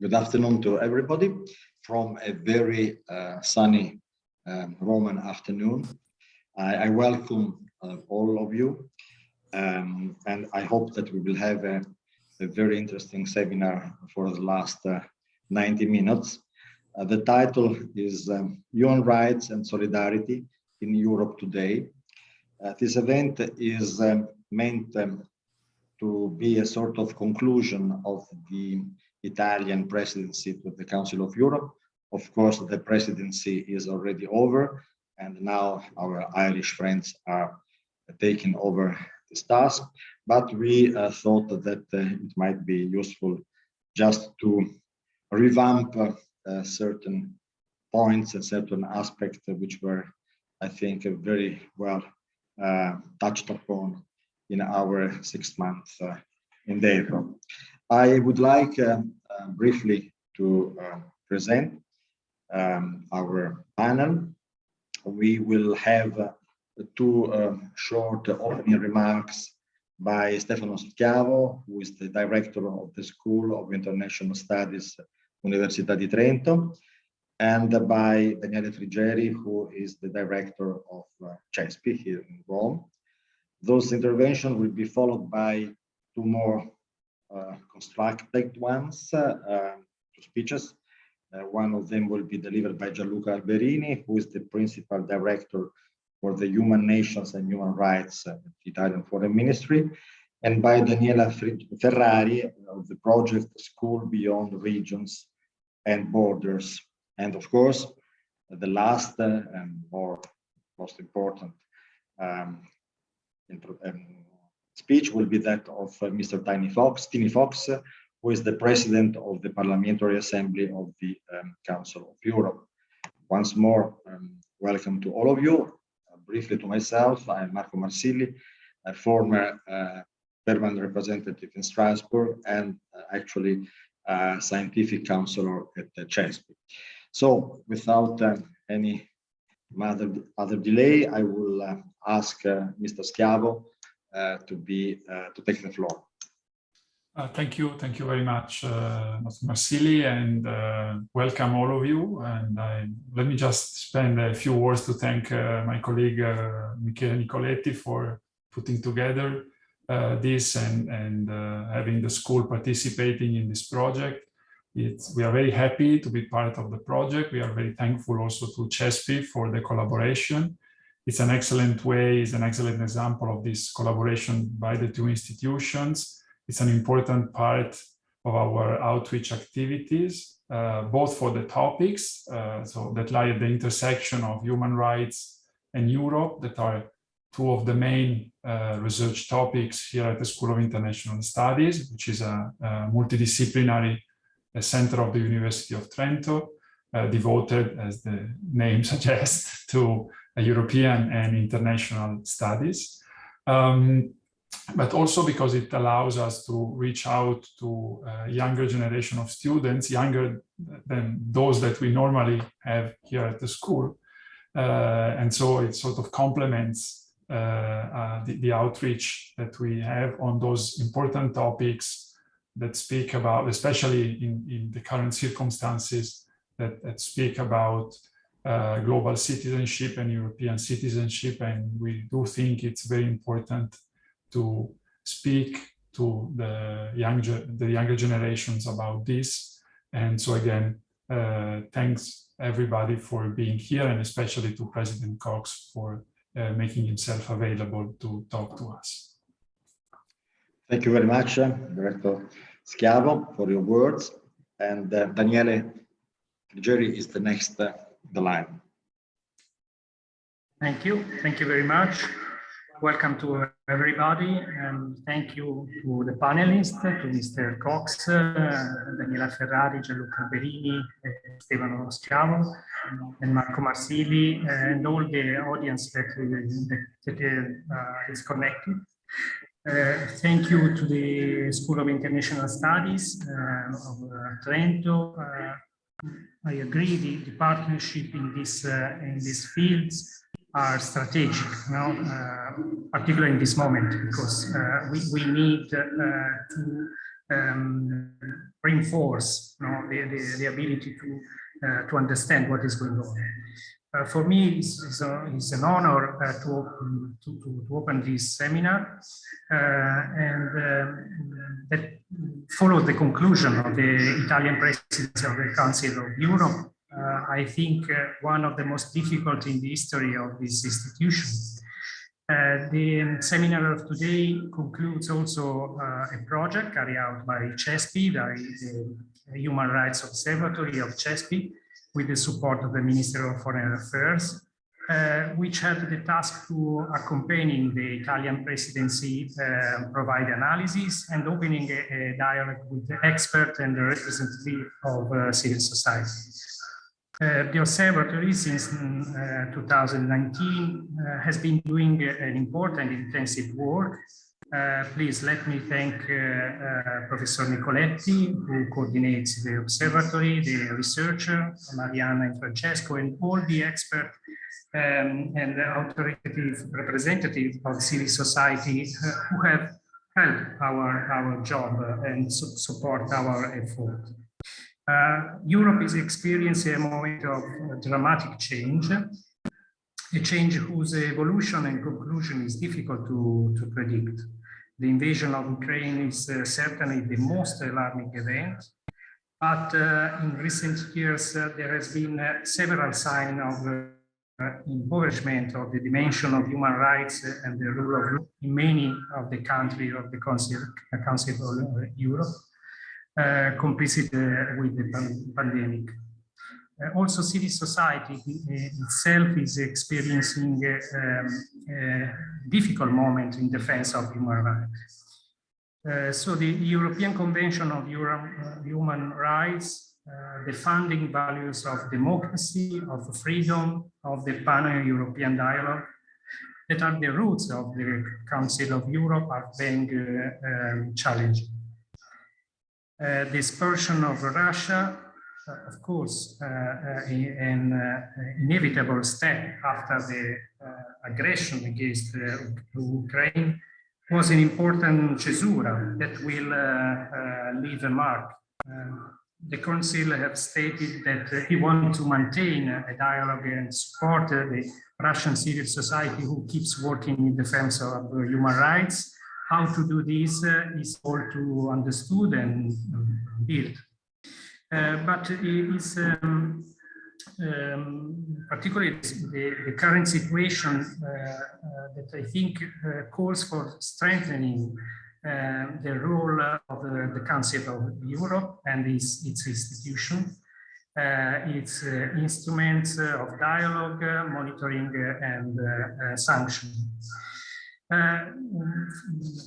good afternoon to everybody from a very uh, sunny um, Roman afternoon. I, I welcome uh, all of you um, and I hope that we will have a, a very interesting seminar for the last uh, 90 minutes. Uh, the title is um, Human Rights and Solidarity in Europe Today. Uh, this event is um, meant um, to be a sort of conclusion of the Italian presidency to the Council of Europe. Of course, the presidency is already over and now our Irish friends are taking over this task, but we uh, thought that uh, it might be useful just to revamp uh, certain points and certain aspects which were, I think, very well uh, touched upon in our six month uh, endeavor. I would like uh, briefly to present um, our panel. We will have two um, short opening remarks by Stefano Schiavo, who is the director of the School of International Studies, Università di Trento, and by Daniele Frigeri, who is the director of uh, CESPI here in Rome. Those interventions will be followed by two more uh, constructed ones, uh, um, two speeches. Uh, one of them will be delivered by Gianluca Alberini, who is the principal director for the Human Nations and Human Rights at the Italian Foreign Ministry, and by Daniela Ferrari of the project School Beyond Regions and Borders. And of course, the last uh, and more most important um, um, speech will be that of uh, Mr. Tiny Kox, Tiny Kox, uh, who is the president of the Parliamentary Assembly of the um, Council of Europe. Once more, um, welcome to all of you briefly to myself, I'm Marco Marsili, a former uh, permanent representative in Strasbourg and uh, actually a scientific counselor at the CESPI. So without uh, any other, other delay, I will uh, ask uh, Mr. Schiavo uh, to be to take the floor. Uh, thank you. Thank you very much, uh, Marsili, and uh, welcome all of you. And I, let me just spend a few words to thank uh, my colleague uh, Michele Nicoletti for putting together uh, this and, and uh, having the school participating in this project. It's, we are very happy to be part of the project. We are very thankful also to CESPI for the collaboration. It's an excellent way, it's an excellent example of this collaboration by the two institutions. It's an important part of our outreach activities, uh, both for the topics, uh, so that lie at the intersection of human rights and Europe, that are two of the main uh, research topics here at the School of International Studies, which is a, a multidisciplinary a center of the University of Trento, uh, devoted, as the name suggests, to European and international studies. Um, but also because it allows us to reach out to a younger generation of students, younger than those that we normally have here at the school. Uh, and so it sort of complements uh, uh, the, the, outreach that we have on those important topics that speak about, especially in, in the current circumstances, that, that speak about uh, global citizenship and European citizenship. And we do think it's very important to speak to the younger the younger generations about this. And so again, uh, thanks everybody for being here and especially to President Kox for uh, making himself available to talk to us. Thank you very much, uh, Director Schiavo, for your words. And uh, Daniele Frigeri is the next the line. Thank you. Thank you very much. Welcome to everybody and thank you to the panelists, to Mr. Kox, uh, Daniela Ferrari, Gianluca Alberini, uh, Stefano Schiavo, and Marco Marsili, and all the audience that, uh, that uh, is connected. Uh, thank you to the School of International Studies uh, of Trento. I agree the, the partnership in this in these fields are strategic, know, uh, particularly in this moment, because uh, we, we need uh, to um, reinforce you know, the, the, the ability to, uh, to understand what is going on. Uh, for me, it's, it's, a, it's an honor uh, to, open, to, to, to, open this seminar uh, and um, that followed the conclusion of the Italian presidency of the Council of Europe. Uh, I think uh, one of the most difficult in the history of this institution. Uh, the seminar of today concludes also a project carried out by CESPI, the Human Rights Observatory of CESPI, with the support of the Minister of Foreign Affairs, uh, which had the task to accompanying the Italian presidency, uh, provide analysis and opening a, a, dialogue with the expert and the representative of uh, civil society. Uh, the observatory since uh, 2019 uh, has been doing an important intensive work uh, please let me thank uh, uh, Professor Nicoletti, who coordinates the observatory, the researcher, Mariana and Francesco, and all the experts um, and authoritative representatives of civil society who have helped our, our job and su support our effort. Uh, Europe is experiencing a moment of dramatic change, a change whose evolution and conclusion is difficult to, to predict. The invasion of Ukraine is uh, certainly the most alarming event, but uh, in recent years uh, there has been uh, several signs of uh, impoverishment of the dimension of human rights and the rule of law in many of the countries of the Council, Council of Europe, uh, complicit with the pandemic. Uh, also civil society uh, itself is experiencing um, a difficult moment in defense of human rights. Uh, so the European Convention of Euro Human Rights, uh, the founding values of democracy, of freedom, of the pan-European dialogue, that are the roots of the Council of Europe are being uh, um, challenged. Uh, the dispersion of Russia uh, of course, uh, uh, an uh, inevitable step after the uh, aggression against uh, Ukraine was an important cesura that will leave a mark. Um, the Council have stated that he wants to maintain a dialogue and support the Russian civil society who keeps working in defense of human rights. How to do this is all too understood and built. Uh, but it is um, um, particularly the, the, current situation uh, uh, that I think calls for strengthening the role of the, the, Council of Europe and its, its institution, its instruments of dialogue, monitoring and sanction. Uh,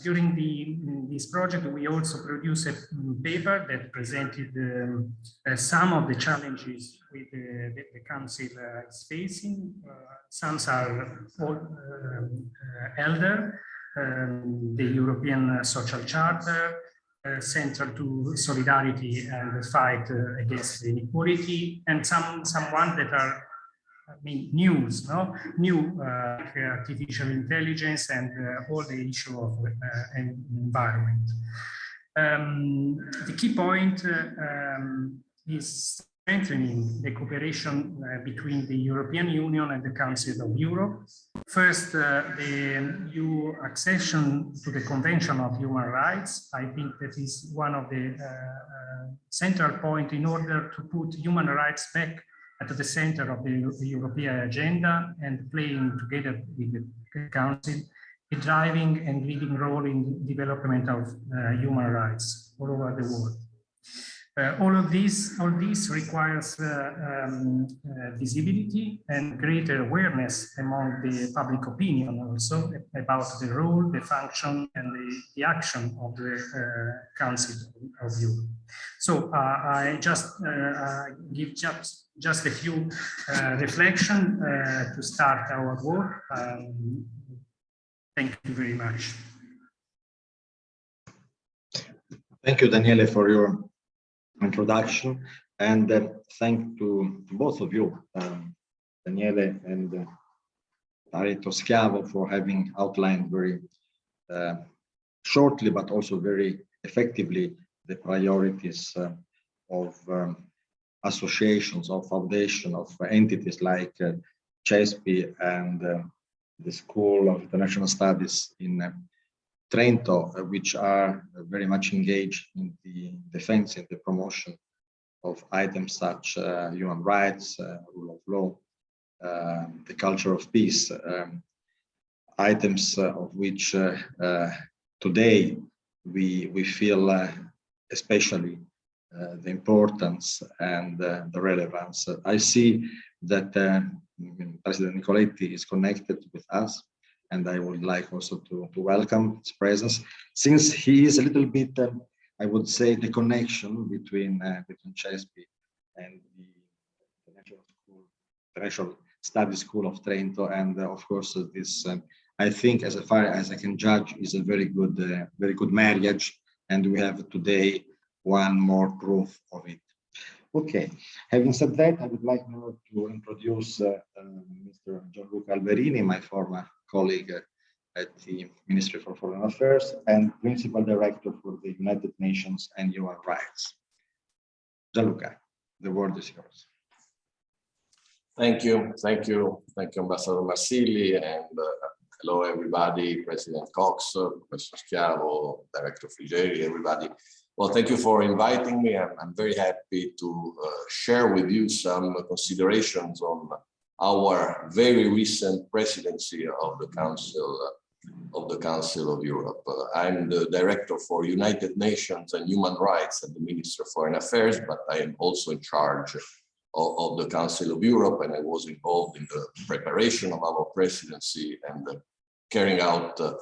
during the, this project, we also produced a paper that presented um, uh, some of the challenges with the, the, the Council uh, is facing. Uh, some are all, uh, elder, um, the European Social Charter, uh, to solidarity and the fight against inequality, and some, some ones that are mean, news, no? new uh, artificial intelligence and uh, all the issue of uh, environment. Um, the key point um, is strengthening the cooperation uh, between the European Union and the Council of Europe. First, uh, the EU accession to the Convention of Human Rights. I think that is one of the uh, central point in order to put human rights back at the center of the, European agenda and playing together with the Council a driving and leading role in development of uh, human rights all over the world. Uh, all of this, all this requires uh, um, uh, visibility and greater awareness among the public opinion also about the role, the function, and the, the action of the Council of Europe. So I just give just just a few uh, reflection uh, to start our work. Um, thank you very much. Thank you, Daniele, for your introduction. And uh, thank to both of you, um, Daniele and uh, Pareto Schiavo, for having outlined very uh, shortly, but also very effectively, the priorities uh, of um, associations, of foundation, of entities like uh, and uh, the School of International Studies in uh, Trento, uh, which are very much engaged in the defense and the promotion of items such uh, human rights, uh, rule of law, uh, the culture of peace, um, items uh, of which uh, uh, today we we feel uh, especially uh, the importance and uh, the relevance. I see that uh, President Nicoletti is connected with us, and I would like also to, to welcome his presence, since he is a little bit, um, I would say, the connection between uh, between CESPI and the International School, Study School of Trento, and uh, of course uh, this, um, I think, as far as I can judge, is a very good, uh, very good marriage, and we have today one more proof of it. Okay, having said that, I would like now to introduce uh, uh, Mr. Gianluca Alberini, my former colleague at the Ministry for Foreign Affairs and Principal Director for the United Nations and Human Rights. Gianluca, the word is yours. Thank you, thank you, thank you, Ambassador Marsili, and uh, hello, everybody, President Kox, Professor Schiavo, Director Frigeri, everybody. Well, thank you for inviting me. I'm, I'm very happy to uh, share with you some considerations on our very recent presidency of the Council uh, of the Council of Europe. Uh, I'm the Director for United Nations and Human Rights at the Ministry of Foreign Affairs, but I am also in charge of, of the Council of Europe, and I was involved in the preparation of our presidency and uh, carrying out uh,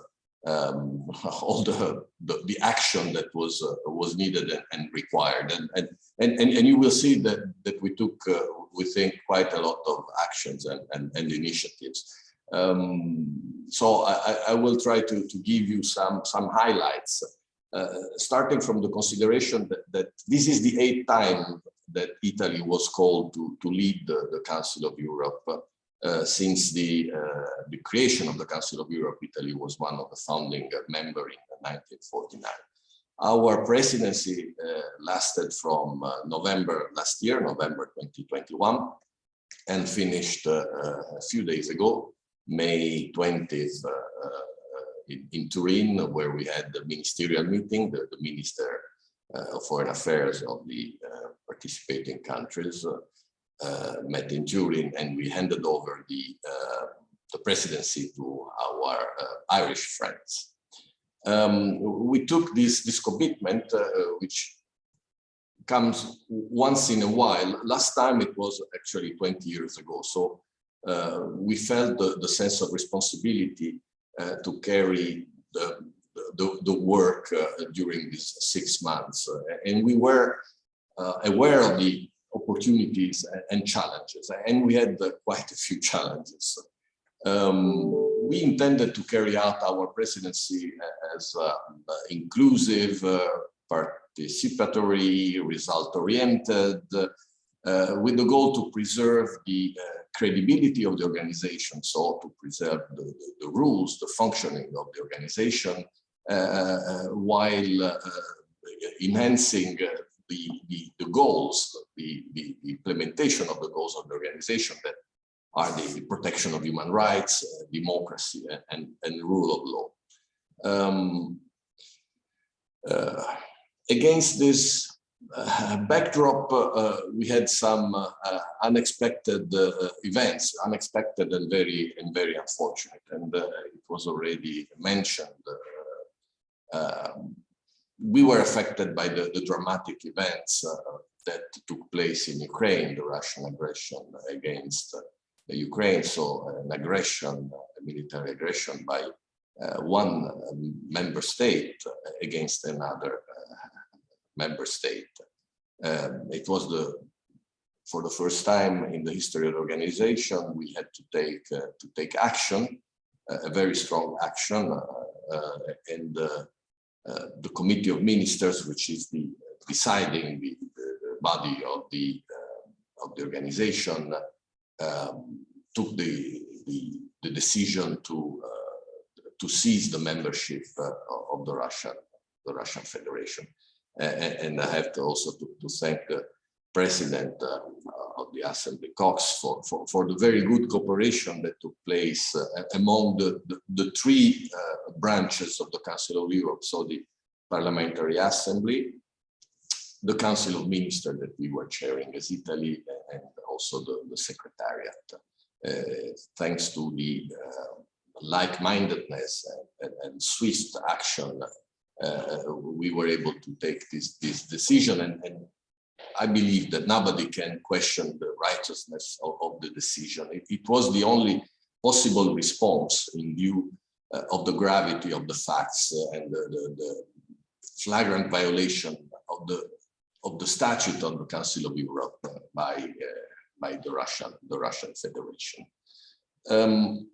um, all the, the, the action that was uh, was needed and, required, and, and and and you will see that that we took uh, we think quite a lot of actions and and, and initiatives. Um, so I, I will try to to give you some some highlights, uh, starting from the consideration that, that this is the eighth time that Italy was called to, to lead the, the Council of Europe. Uh, since the, uh, the creation of the Council of Europe, Italy was one of the founding member in 1949. Our presidency uh, lasted from uh, November last year, November 2021, and finished uh, a few days ago, May 20th, in, in, Turin, where we had the ministerial meeting, the, the Minister of Foreign Affairs of the participating countries uh, met in Turin and we handed over the, uh, the presidency to our uh, Irish friends. Um, we took this, this commitment, which comes once in a while. Last time it was actually 20 years ago. So uh, we felt the, the sense of responsibility uh, to carry the, the, the work uh, during these six months. and we were aware of the opportunities and challenges, and we had quite a few challenges. Um, we intended to carry out our presidency as uh, inclusive, uh, participatory, result-oriented, uh, with the goal to preserve the uh, credibility of the organization, so to preserve the, the, the rules, the functioning of the organization, uh, uh, while enhancing the, the, the goals, the, the, implementation of the goals of the organization that are the, the protection of human rights, uh, democracy, and, and rule of law. Um, uh, against this uh, backdrop, uh, we had some uh, unexpected uh, events, unexpected and very and very unfortunate, and it was already mentioned. Um, we were affected by the, the dramatic events uh, that took place in Ukraine, the Russian aggression against uh, Ukraine. So an aggression, a military aggression by uh, one um, member state against another uh, member state. Um, it was the for the first time in the history of the organization, we had to take uh, to take action, uh, a very strong action, and uh, the Committee of Ministers, which is the deciding the, the body of the uh, of the organization, um, took the, the, the decision to uh, to seize the membership of the Russian the Russian Federation. and, and I have to also to, to thank president uh, of the Assembly, Kox, for, for, for the very good cooperation that took place uh, among the, the, the three uh, branches of the Council of Europe, so the Parliamentary Assembly, the Council of Ministers that we were chairing as Italy, and also the, the Secretariat. Uh, thanks to the uh, like-mindedness and, and, swift action, uh, we were able to take this, this decision and, and I believe that nobody can question the righteousness of, of the decision. It, it, was the only possible response in view uh, of the gravity of the facts uh, and the, the, the, flagrant violation of the of the statute of the Council of Europe uh, by uh, by the Russian the Russian Federation. Um,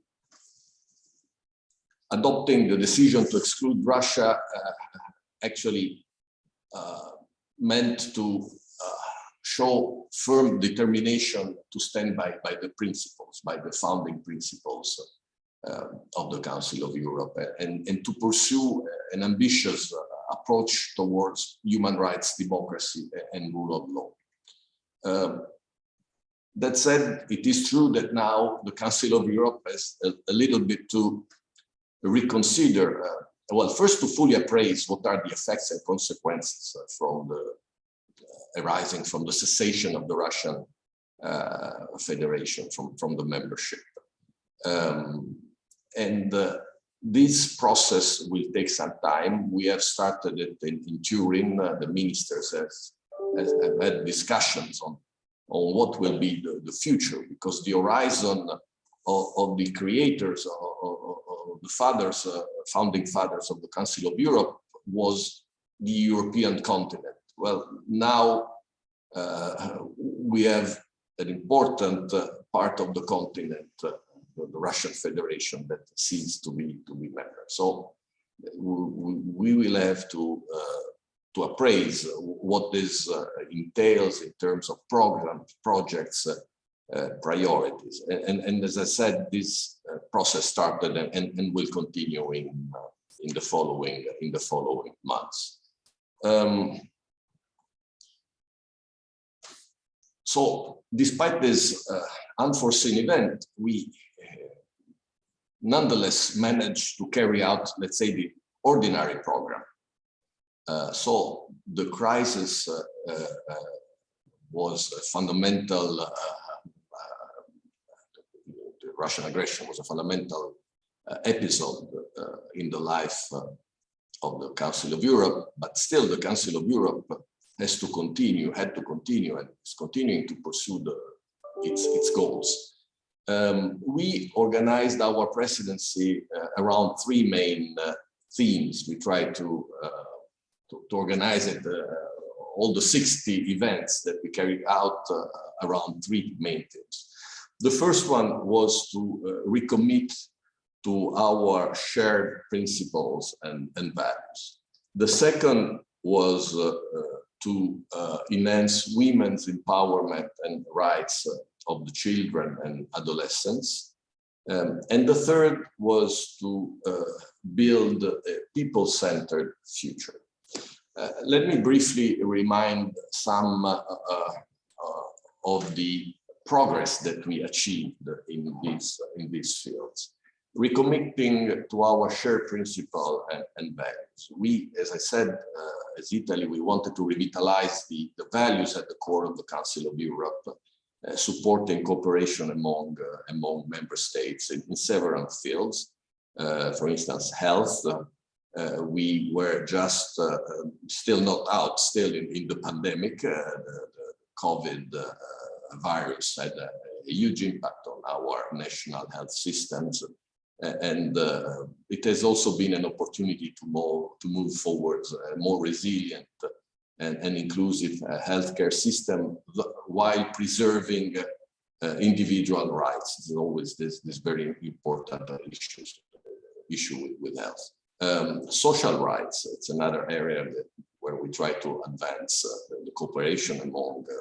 adopting the decision to exclude Russia uh, actually uh, meant to show firm determination to stand by, by the principles, by the founding principles uh, of the Council of Europe and, and to pursue an ambitious uh, approach towards human rights, democracy and rule of law. Um, that said, it is true that now the Council of Europe has a, a little bit to reconsider, uh, well, first to fully appraise what are the effects and consequences uh, from the arising from the cessation of the Russian uh, Federation from, from the membership. Um, and uh, this process will take some time. We have started it in, in Turin. Uh, the ministers have, have, had discussions on, on what will be the, the future because the horizon of, of the creators, of, of the fathers, uh, founding fathers of the Council of Europe was the European continent well, now uh, we have an important uh, part of the continent, uh, the Russian Federation, that seems to be to be member. So we, we will have to uh, to appraise what this uh, entails in terms of programs, projects, uh, priorities. And, and, and, as I said, this process started and, and, will continue in in the following in the following months. Um, So despite this uh, unforeseen event, we uh, nonetheless managed to carry out, let's say, the ordinary program. Uh, so the crisis uh, uh, uh, was a fundamental, the Russian aggression was a fundamental episode in the life of the Council of Europe, but still the Council of Europe has to continue, had to continue, and is continuing to pursue the, its, its goals. Um, we organized our presidency uh, around three main uh, themes. We tried to, uh, to, to, organize it, uh, all the 60 events that we carried out uh, around three main themes. The first one was to uh, recommit to our shared principles and, and values. The second was to uh, enhance women's empowerment and rights uh, of the children and adolescents. Um, and the third was to uh, build a people-centered future. Uh, let me briefly remind some of the progress that we achieved in these, in these fields recommitting to our shared principle and, and, values. We, as I said, uh, as Italy, we wanted to revitalize the, the values at the core of the Council of Europe, uh, supporting cooperation among, uh, among member states in, in several fields. Uh, for instance, health. Uh, we were just uh, still not out, still in, in the pandemic. the, the COVID virus had a, a huge impact on our national health systems and uh, it has also been an opportunity to more to move forward a more resilient and, and inclusive uh, healthcare system while preserving uh, individual rights. It's always this this very important issue issue with, with health. Um, social rights, it's another area that, where we try to advance uh, the cooperation among uh,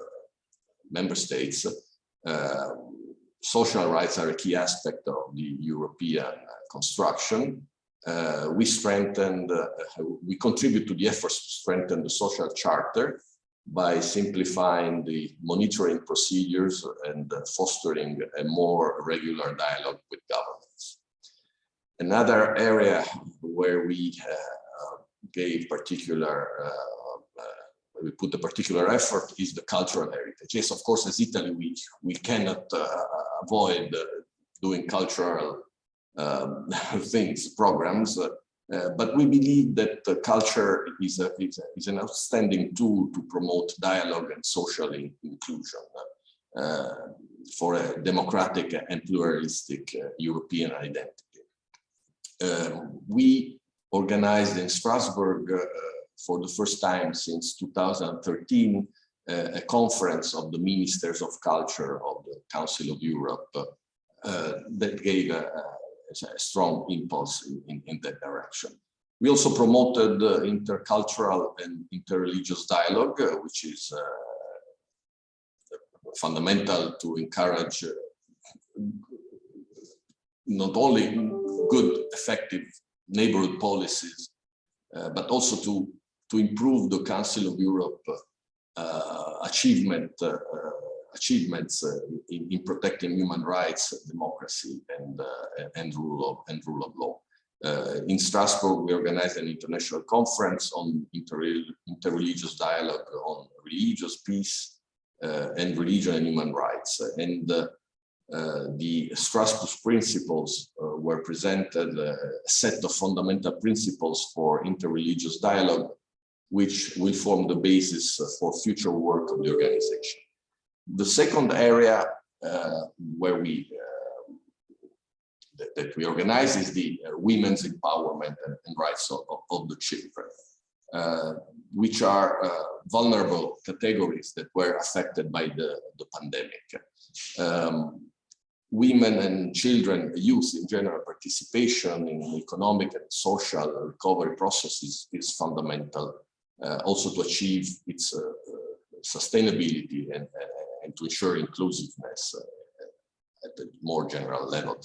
member states. Social rights are a key aspect of the European uh, construction. uh, we strengthened, uh, we contribute to the efforts to strengthen the social charter by simplifying the monitoring procedures and uh, fostering a more regular dialogue with governments. Another area where we uh, gave particular, uh, we put a particular effort is the cultural heritage. Yes, of course, as Italy, we, we cannot avoid doing cultural um, things, programs, uh, uh, but we believe that uh, culture is, a, is, a, is, an outstanding tool to promote dialogue and social in inclusion uh, for a democratic and pluralistic uh, European identity. We organized in Strasbourg uh, for the first time since 2013 a conference of the ministers of culture of the Council of Europe that gave a, a strong impulse in, in, in, that direction. We also promoted uh, intercultural and interreligious dialogue, uh, which is uh, fundamental to encourage not only good, effective neighborhood policies, uh, but also to, to improve the Council of Europe uh, achievement uh, achievements uh, in, in, protecting human rights, democracy, and uh, and rule of and rule of law. Uh, in Strasbourg, we organized an international conference on inter interreligious dialogue on religious peace and religion and human rights. And uh, the Strasbourg principles uh, were presented, uh, a set of fundamental principles for interreligious dialogue, which will form the basis for future work of the organization. The second area uh, where we uh, that, that, we organize is the uh, women's empowerment and, and rights of, of, the children, uh, which are uh, vulnerable categories that were affected by the, the pandemic. Um, women and children, youth in general, participation in economic and social recovery processes is fundamental, uh, also to achieve its sustainability and, and to ensure inclusiveness uh, at a more general level.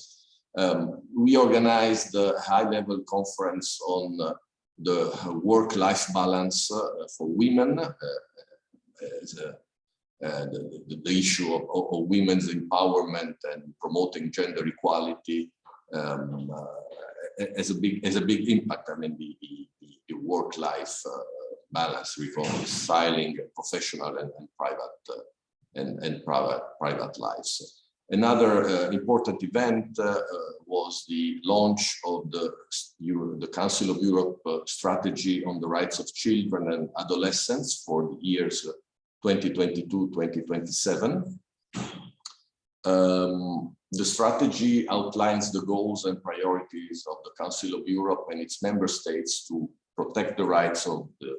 Um, we organized a high-level conference on uh, the work-life balance uh, for women as uh, the, the, the, issue of, of, women's empowerment and promoting gender equality um, uh, as a big as a big impact. I mean, the, the, the work-life uh, balance reconciling professional and, and private and, and private, private lives. Another uh, important event uh, uh, was the launch of the, the Council of Europe uh, strategy on the rights of children and adolescents for the years 2022-2027. Um, the strategy outlines the goals and priorities of the Council of Europe and its member states to protect the rights of the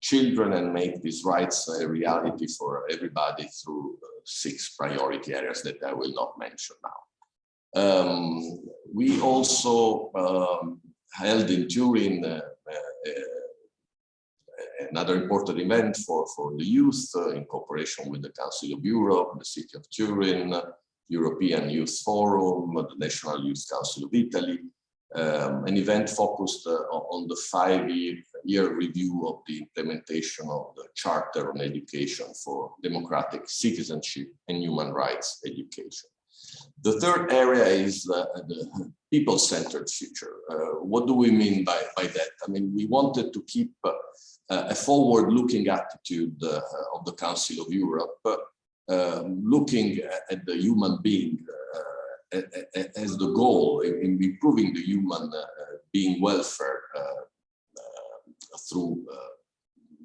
children and make these rights a reality for everybody through uh, six priority areas that I will not mention now. Um, we also um, held in Turin uh, uh, another important event for, for the youth uh, in cooperation with the Council of Europe, the City of Turin, European Youth Forum, the National Youth Council of Italy, um, an event focused uh, on the five-year review of the implementation of the Charter on Education for Democratic Citizenship and Human Rights Education. The third area is uh, the people-centered future. Uh, what do we mean by, by that? I mean, we wanted to keep uh, a forward-looking attitude uh, of the Council of Europe, um, looking at the human being uh, as the goal in, in improving the human uh, being welfare through uh,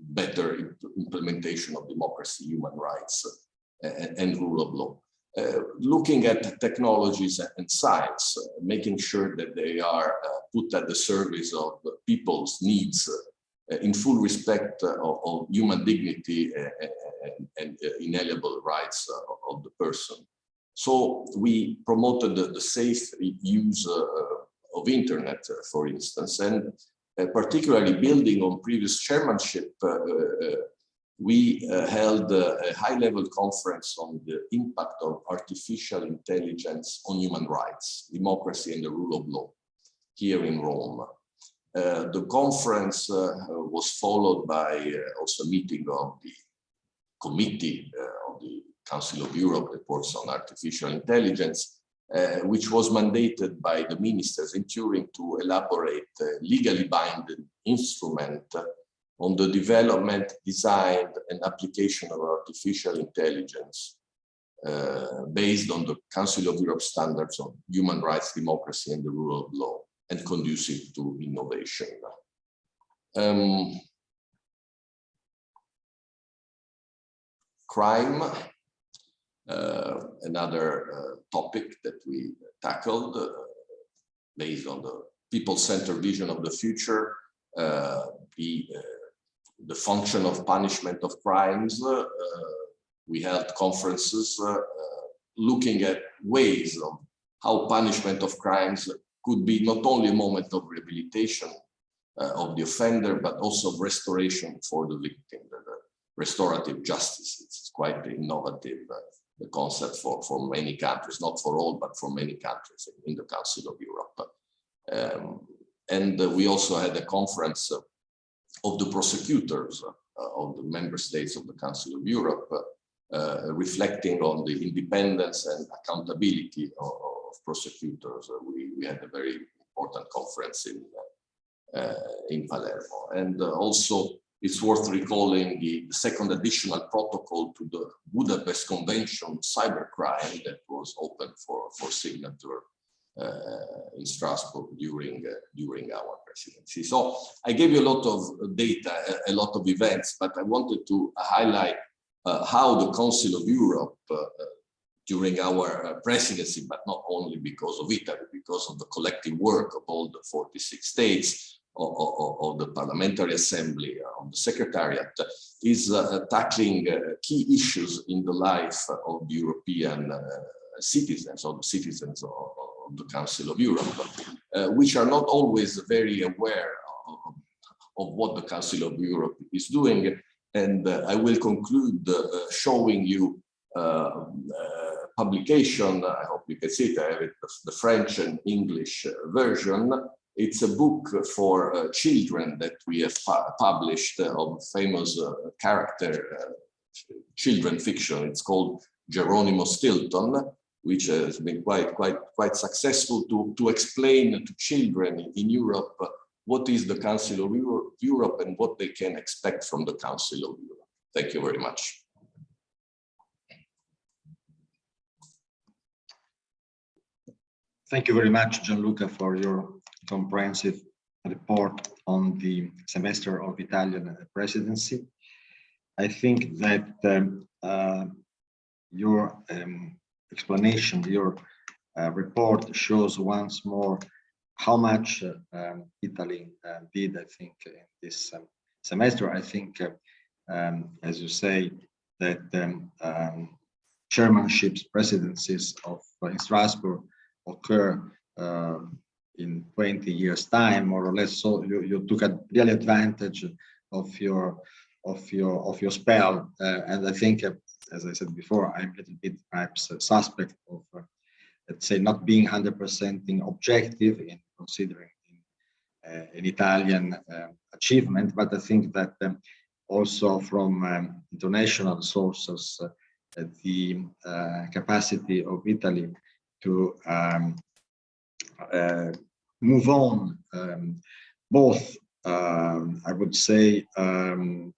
better implementation of democracy, human rights, uh, and, rule of law. Uh, looking at technologies and science, uh, making sure that they are uh, put at the service of people's needs uh, in full respect of, human dignity and inalienable rights of the person. So we promoted the, the safe use of internet, for instance, and uh, particularly building on previous chairmanship, uh, uh, we held a high-level conference on the impact of artificial intelligence on human rights, democracy and the rule of law. here in Rome. Uh, the conference uh, was followed by uh, also a meeting of the committee uh, of the Council of Europe that works on artificial intelligence, uh, which was mandated by the ministers in Turin to elaborate a legally binding instrument on the development, design, and application of artificial intelligence uh, based on the Council of Europe standards on human rights, democracy, and the rule of law, and conducive to innovation. Um, crime, another uh, topic that we tackled uh, based on the people-centered vision of the future, uh, the, uh, the function of punishment of crimes. uh, we held conferences looking at ways of how punishment of crimes could be not only a moment of rehabilitation uh, of the offender, but also of restoration for the victim, the restorative justice. It's quite innovative, uh, the concept for, for many countries, not for all, but for many countries in the Council of Europe. Um, and uh, we also had a conference uh, of the prosecutors uh, of the member states of the Council of Europe, uh, reflecting on the independence and accountability of, of prosecutors. Uh, we, we had a very important conference in, uh, in Palermo. And also it's worth recalling the second additional protocol to the Budapest Convention cybercrime that was open for, for signature uh, in Strasbourg during uh, during our presidency. So I gave you a lot of data, a, a lot of events, but I wanted to highlight uh, how the Council of Europe uh, during our uh, presidency, but not only because of Italy, because of the collective work of all the 46 states, of, of, the Parliamentary Assembly, uh, of the Secretariat, is uh, tackling uh, key issues in the life of the European uh, citizens, or the citizens of, of, the Council of Europe, uh, which are not always very aware of, of, what the Council of Europe is doing. And uh, I will conclude showing you um, publication, I hope you can see it, I have it, the French and English version, it's a book for uh, children that we have pu published uh, of famous uh, character uh, children fiction. It's called Geronimo Stilton, which has been quite quite quite successful to to explain to children in Europe what is the Council of Euro Europe and what they can expect from the Council of Europe. Thank you very much. Thank you very much, Gianluca, for your comprehensive report on the semester of Italian presidency. I think that um, uh, your um, explanation, your uh, report shows once more how much uh, um, Italy uh, did, I think, in this um, semester. I think, uh, um, as you say, that um, chairmanships, presidencies of uh, in Strasbourg occur in 20 years time more or less. So you, you took a real advantage of your of your of your spell. Uh, and i think uh, as i said before i'm a little bit perhaps suspect of uh, let's say not being 100 percent objective in considering in, uh, an italian um, achievement. But i think that um, also from um, international sources uh, the capacity of italy to um, move on um, both um, I would say um,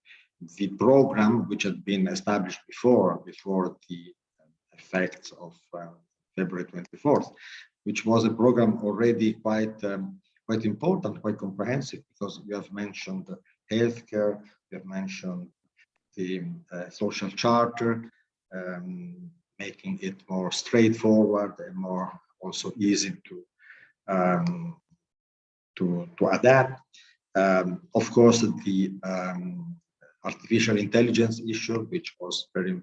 the program which had been established before before the effects of uh, February 24th which was a program already quite um, quite important quite comprehensive because we have mentioned healthcare we have mentioned the uh, social charter um, making it more straightforward and more also easy to um, to, to adapt. Um, of course, the um, artificial intelligence issue, which was very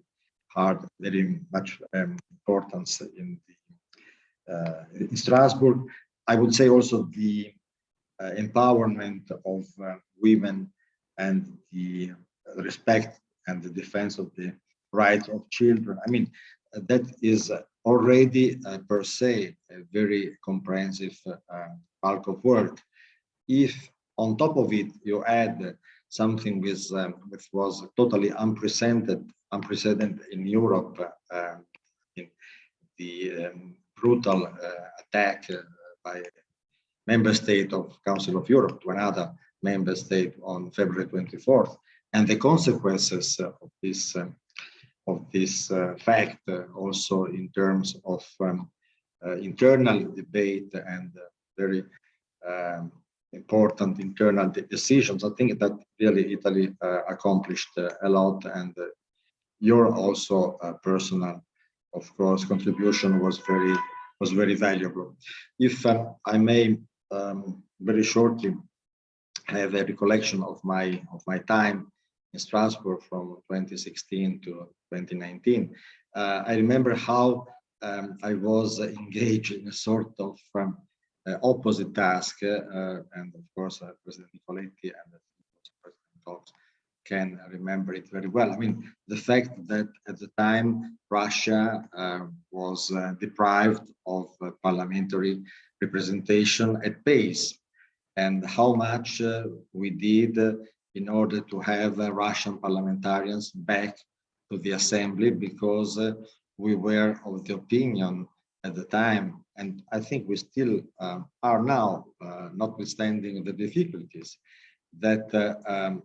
hard, very much um, importance in, the, uh, in Strasbourg. I would say also the uh, empowerment of uh, women and the respect and the defense of the rights of children. I mean, that is already uh, per se a very comprehensive uh, bulk of work. If on top of it you add something um, which was totally unprecedented, unprecedented in Europe, uh, in the um, brutal uh, attack uh, by member state of Council of Europe to another member state on February 24th, and the consequences of this um, of this uh, fact uh, also in terms of um, uh, internal debate and very um, important internal de decisions. I think that really Italy accomplished a lot and your also personal, of course, contribution was very was very valuable. If um, I may um, very shortly have a recollection of my of my time in Strasbourg from 2016 to 2019, uh, I remember how um, I was engaged in a sort of um, uh, opposite task, uh, and of course uh, President Nicoletti and President Kox can remember it very well. I mean, the fact that at the time Russia uh, was uh, deprived of parliamentary representation at base and how much we did in order to have uh, Russian parliamentarians back to the assembly because uh, we were of the opinion at the time, and I think we still uh, are now, uh, notwithstanding the difficulties, that uh, um,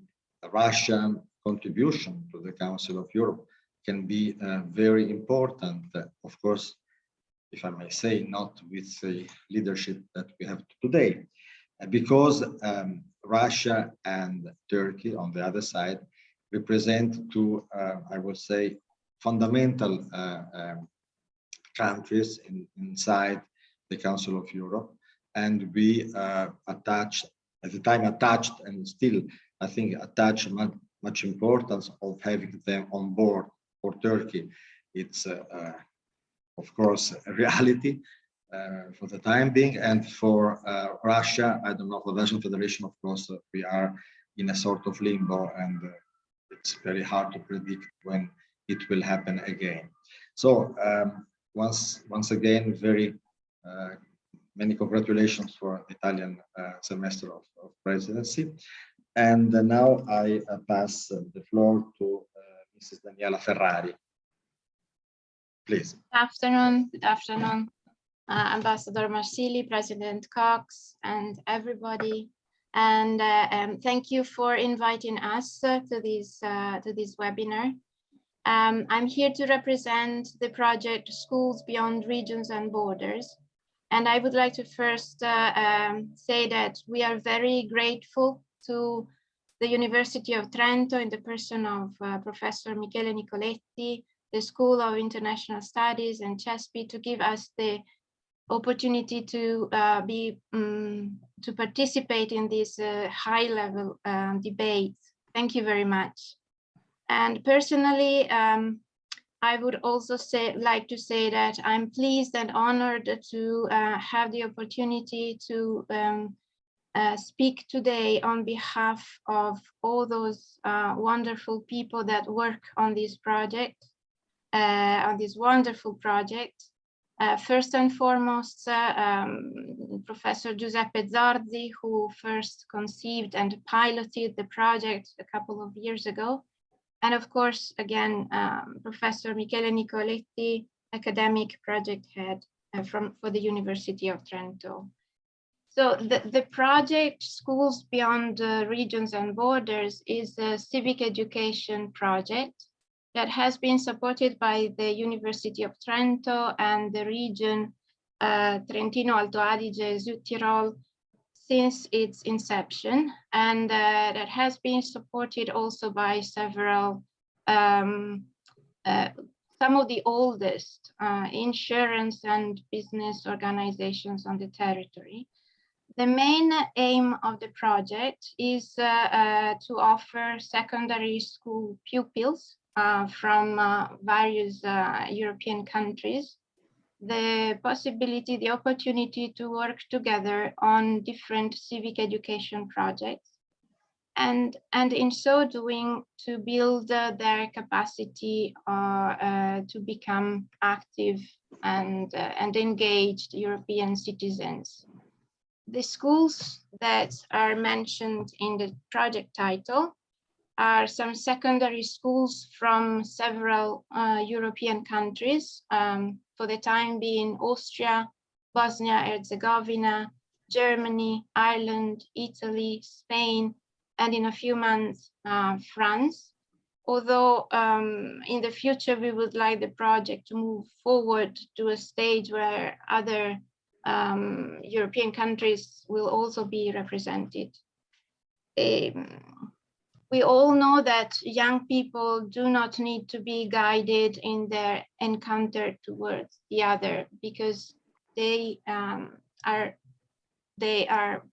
Russian contribution to the Council of Europe can be uh, very important. of course, if I may say, not with the leadership that we have today, because um, Russia and Turkey on the other side represent two, uh, I would say, fundamental uh, um, countries in, inside the Council of Europe. And we uh, attached, at the time attached and still, I think, attach much, much importance of having them on board for Turkey. It's, of course, a reality, Uh, for the time being. And for uh, Russia, I don't know, for the Russian Federation, of course, uh, we are in a sort of limbo and uh, it's very hard to predict when it will happen again. So um, once, once again, very uh, many congratulations for the Italian semester of, of presidency. And now I pass the floor to Mrs. Daniela Ferrari. Please. Good afternoon. Good afternoon uh, Ambassador Marsili, President Kox, and everybody. And uh, um, thank you for inviting us uh, to this uh, to this webinar. Um, I'm here to represent the project Schools Beyond Regions and Borders. And I would like to first uh, um, say that we are very grateful to the University of Trento in the person of uh, Professor Michele Nicoletti, the School of International Studies and CESPI to give us the opportunity to uh, be um, to participate in this uh, high level um, debate. Thank you very much. And personally, um, I would also say like to say that I'm pleased and honored to uh, have the opportunity to um, uh, speak today on behalf of all those uh, wonderful people that work on this project, uh, on this wonderful project. Uh, first and foremost, uh, um, Professor Giuseppe Zardi, who first conceived and piloted the project a couple of years ago. And of course, again, um, Professor Michele Nicoletti, academic project head uh, from for the University of Trento. So the, the project Schools Beyond Regions and Borders is a civic education project that has been supported by the University of Trento and the region uh, Trentino Alto Adige Südtirol since its inception and uh, that has been supported also by several um, uh, some of the oldest uh, insurance and business organizations on the territory. The main aim of the project is uh, uh, to offer secondary school pupils from uh, various uh, European countries, the possibility, the opportunity to work together on different civic education projects and and in so doing to build uh, their capacity uh, uh, to become active and uh, and engaged European citizens. The schools that are mentioned in the project title are some secondary schools from several uh, European countries, um, for the time being Austria, Bosnia-Herzegovina, Germany, Ireland, Italy, Spain, and in a few months, uh, France. Although um, in the future, we would like the project to move forward to a stage where other um, European countries will also be represented. Um, we all know that young people do not need to be guided in their encounter towards the other because they um, are they are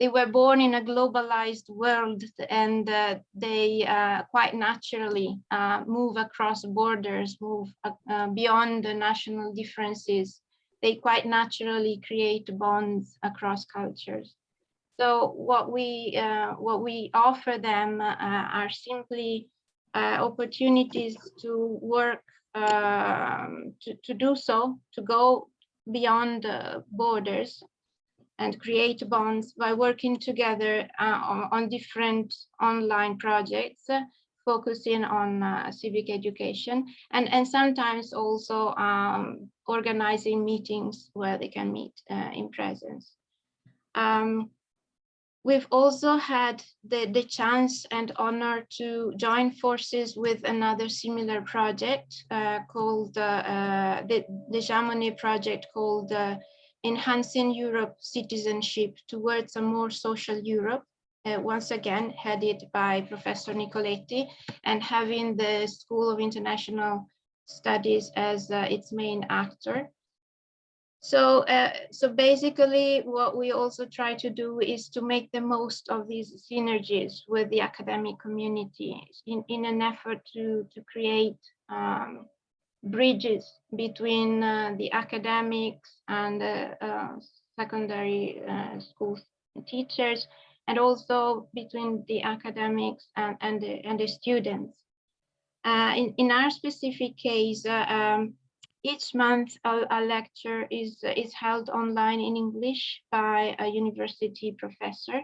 they were born in a globalized world and uh, they uh, quite naturally uh, move across borders, move uh, beyond the national differences. They quite naturally create bonds across cultures. So what we uh, what we offer them uh, are simply opportunities to work um, to, to do so, to go beyond borders and create bonds by working together uh, on, on, different online projects uh, focusing on uh, civic education and, and sometimes also um, organizing meetings where they can meet uh, in presence. Um, we've also had the, the chance and honor to join forces with another similar project uh, called uh, the, the Jean Monnet project called enhancing Europe citizenship towards a more social Europe, uh, once again headed by Professor Nicoletti and having the School of International Studies as uh, its main actor. So, uh, so basically what we also try to do is to make the most of these synergies with the academic community in, in an effort to, to create um, bridges between uh, the academics and the uh, secondary uh, school teachers and also between the academics and, and, the, and the students. Uh, in, in our specific case, uh, um, each month a, a, lecture is, is held online in English by a university professor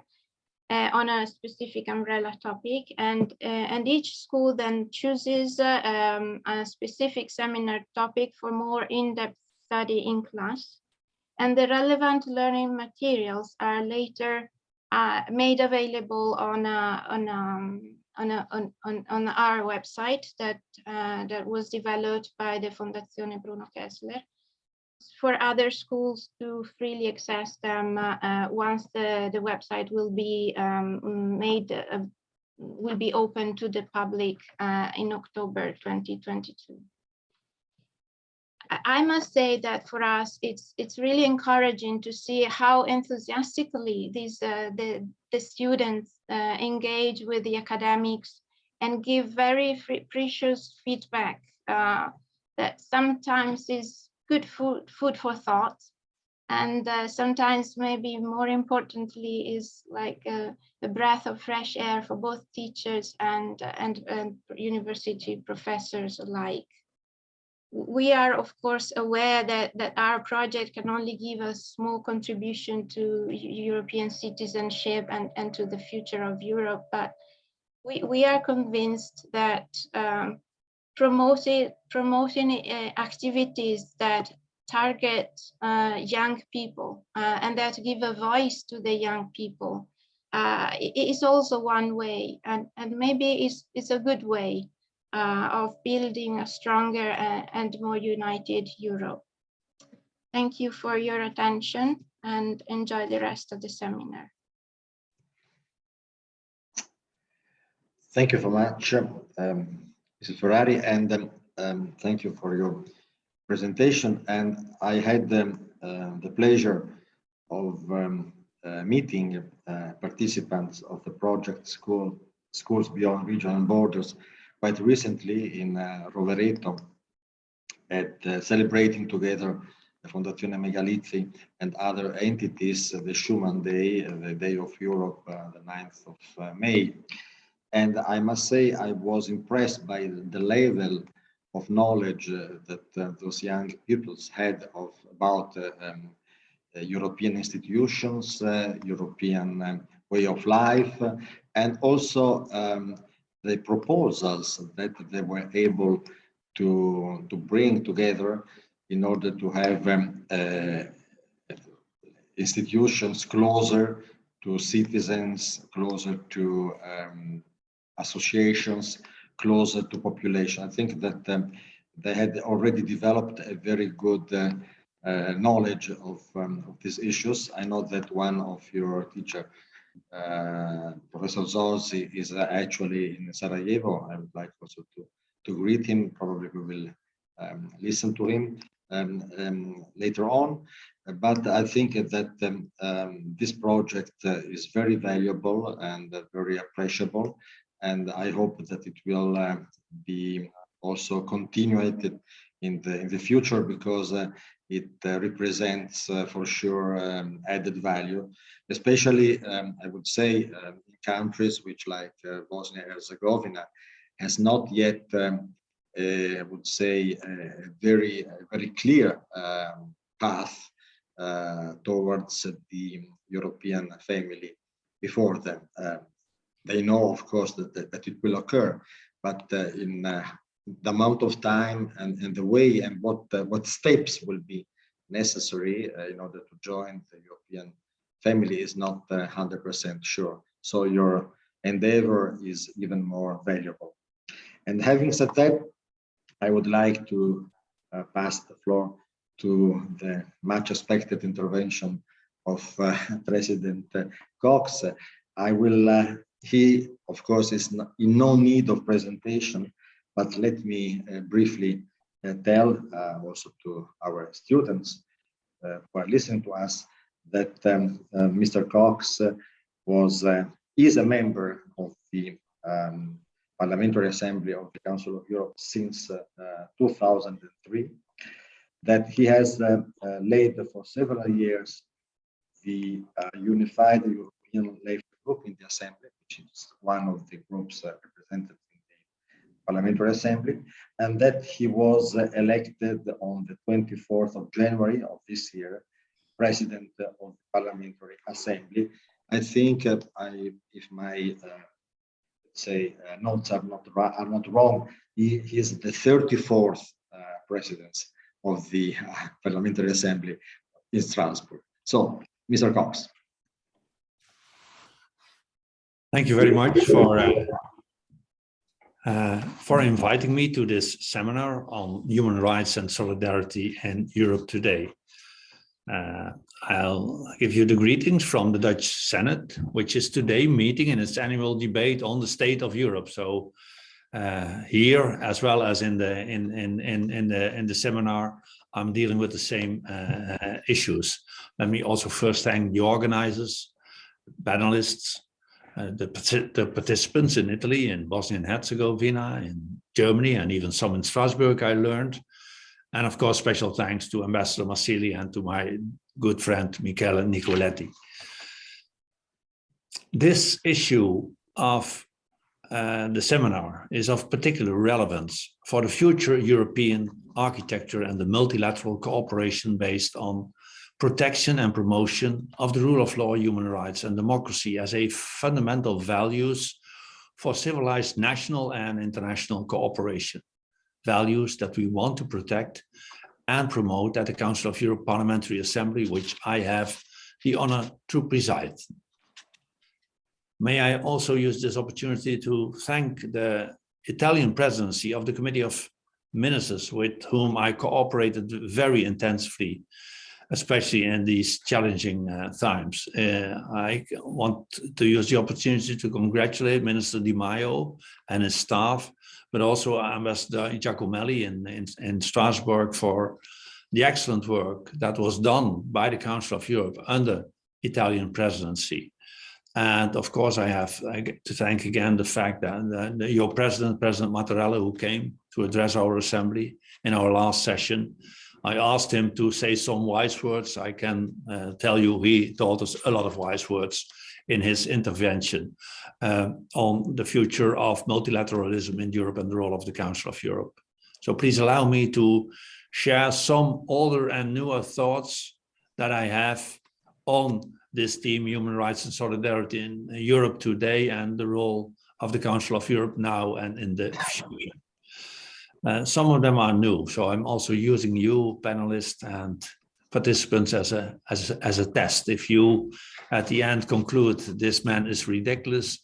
uh, on a specific umbrella topic. And uh, and each school then chooses uh, um, a specific seminar topic for more in-depth study in class. And the relevant learning materials are later uh, made available on a, on a, on, a, on, on, on our website that uh, that was developed by the Fondazione Bruno Kessler for other schools to freely access them uh, uh, once the, the website will be um, made, uh, will be open to the public uh, in October 2022. I must say that for us, it's it's really encouraging to see how enthusiastically these uh, the the students uh, engage with the academics and give very precious feedback that sometimes is good food, food for thought. And uh, sometimes maybe more importantly is like a, a, breath of fresh air for both teachers and, and, and university professors alike. We are, of course, aware that, that our project can only give a small contribution to European citizenship and, and to the future of Europe, but we, we are convinced that um, promoting promoting uh, activities that target uh, young people uh, and that give a voice to the young people uh, is also one way and, and maybe it's, it's a good way uh, of building a stronger uh, and more united Europe. Thank you for your attention and enjoy the rest of the seminar. Thank you very much. Um, Mrs. Ferrari, and um, um, thank you for your presentation. And I had uh, the pleasure of um, uh, meeting uh, participants of the project School Schools Beyond Regional Borders quite recently in uh, Rovereto at uh, celebrating together the Fondazione Megalizzi and other entities, the Schuman Day, the Day of Europe, uh, the 9th of uh, May. And I must say, I was impressed by the level of knowledge uh, that uh, those young pupils had of about uh, um, European institutions, uh, European um, way of life, and also um, the proposals that they were able to, to bring together in order to have um, uh, institutions closer to citizens, closer to um, associations, closer to population. I think that um, they had already developed a very good uh, uh, knowledge of, um, of, these issues. I know that one of your teacher, Professor Zorzi, is actually in Sarajevo. I would like also to, to greet him. Probably we will um, listen to him um, um later on. But I think that um, um, this project uh, is very valuable and uh, very appreciable and I hope that it will uh, be also continued in the in the future because uh, it uh, represents uh, for sure um, added value, especially um, I would say um, in countries which like uh, Bosnia Herzegovina has not yet um, I would say a very very clear um, path towards the European family before them. They know, of course, that, that, that it will occur, but uh, in uh, the amount of time and, and the way and what uh, what steps will be necessary in order to join the European family is not 100% sure. So your endeavor is even more valuable. And having said that, I would like to uh, pass the floor to the much expected intervention of uh, President Kox. I will uh, he, of course, is in no need of presentation, but let me uh, briefly uh, tell uh, also to our students uh, who are listening to us that um, uh, Mr. Kox uh, was is a member of the um, Parliamentary Assembly of the Council of Europe since 2003, that he has led for several years the Unified European Labor Group in the Assembly, which is one of the groups uh, represented Parliamentary Assembly, and that he was uh, elected on the 24th of January of this year, President of the Parliamentary Assembly. I think uh, I, if my uh, say uh, notes are not are not wrong, he, he is the 34th uh, President of the Parliamentary Assembly in Strasbourg. So, Mr. Kox. Thank you very much for uh, for inviting me to this seminar on human rights and solidarity in Europe today. Uh, I'll give you the greetings from the Dutch Senate, which is today meeting in its annual debate on the state of Europe. So uh, here, as well as in the in in in in the in the seminar, I'm dealing with the same uh, issues. Let me also first thank the organizers, panelists, uh, the, the, participants in Italy, in Bosnia and Herzegovina, in Germany, and even some in Strasbourg, I learned. And of course, special thanks to Ambassador Marsili and to my good friend, Michele Nicoletti. This issue of uh, the seminar is of particular relevance for the future European architecture and the multilateral cooperation based on protection and promotion of the rule of law, human rights and democracy as a fundamental values for civilized national and international cooperation. Values that we want to protect and promote at the Council of Europe Parliamentary Assembly, which I have the honor to preside. May I also use this opportunity to thank the Italian presidency of the Committee of Ministers with whom I cooperated very intensively especially in these challenging uh, times. Uh, I want to use the opportunity to congratulate Minister Di Maio and his staff, but also Ambassador Giacomelli in, in, in Strasbourg for the excellent work that was done by the Council of Europe under Italian presidency. And of course, I have to thank again the fact that your president, President Mattarella, who came to address our assembly in our last session, I asked him to say some wise words. I can uh, tell you he taught us a lot of wise words in his intervention uh, on the future of multilateralism in Europe and the role of the Council of Europe. So please allow me to share some older and newer thoughts that I have on this theme, human rights and solidarity in Europe today and the role of the Council of Europe now and in the future. Uh, some of them are new, so I'm also using you panelists and participants as a, as, as a test. If you at the end conclude this man is ridiculous,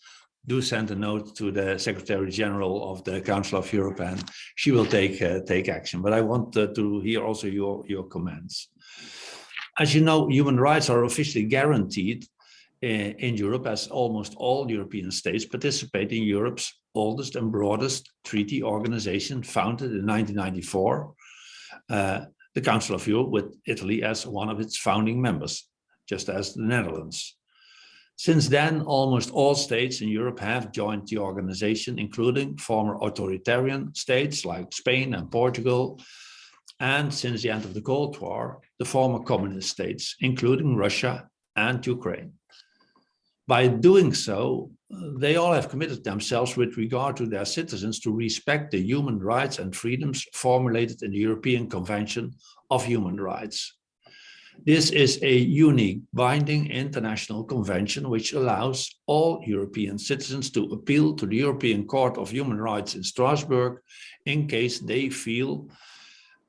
do send a note to the Secretary General of the Council of Europe and she will take uh, take action. But I want uh, to hear also your, your comments. As you know, human rights are officially guaranteed in, in Europe as almost all European states participate in Europe's oldest and broadest treaty organization founded in 1994, uh, the Council of Europe with Italy as one of its founding members, just as the Netherlands. Since then, almost all states in Europe have joined the organization, including former authoritarian states like Spain and Portugal, and since the end of the Cold War, the former communist states, including Russia and Ukraine. By doing so, they all have committed themselves with regard to their citizens to respect the human rights and freedoms formulated in the European Convention of Human Rights. This is a unique binding international convention which allows all European citizens to appeal to the European Court of Human Rights in Strasbourg in case they feel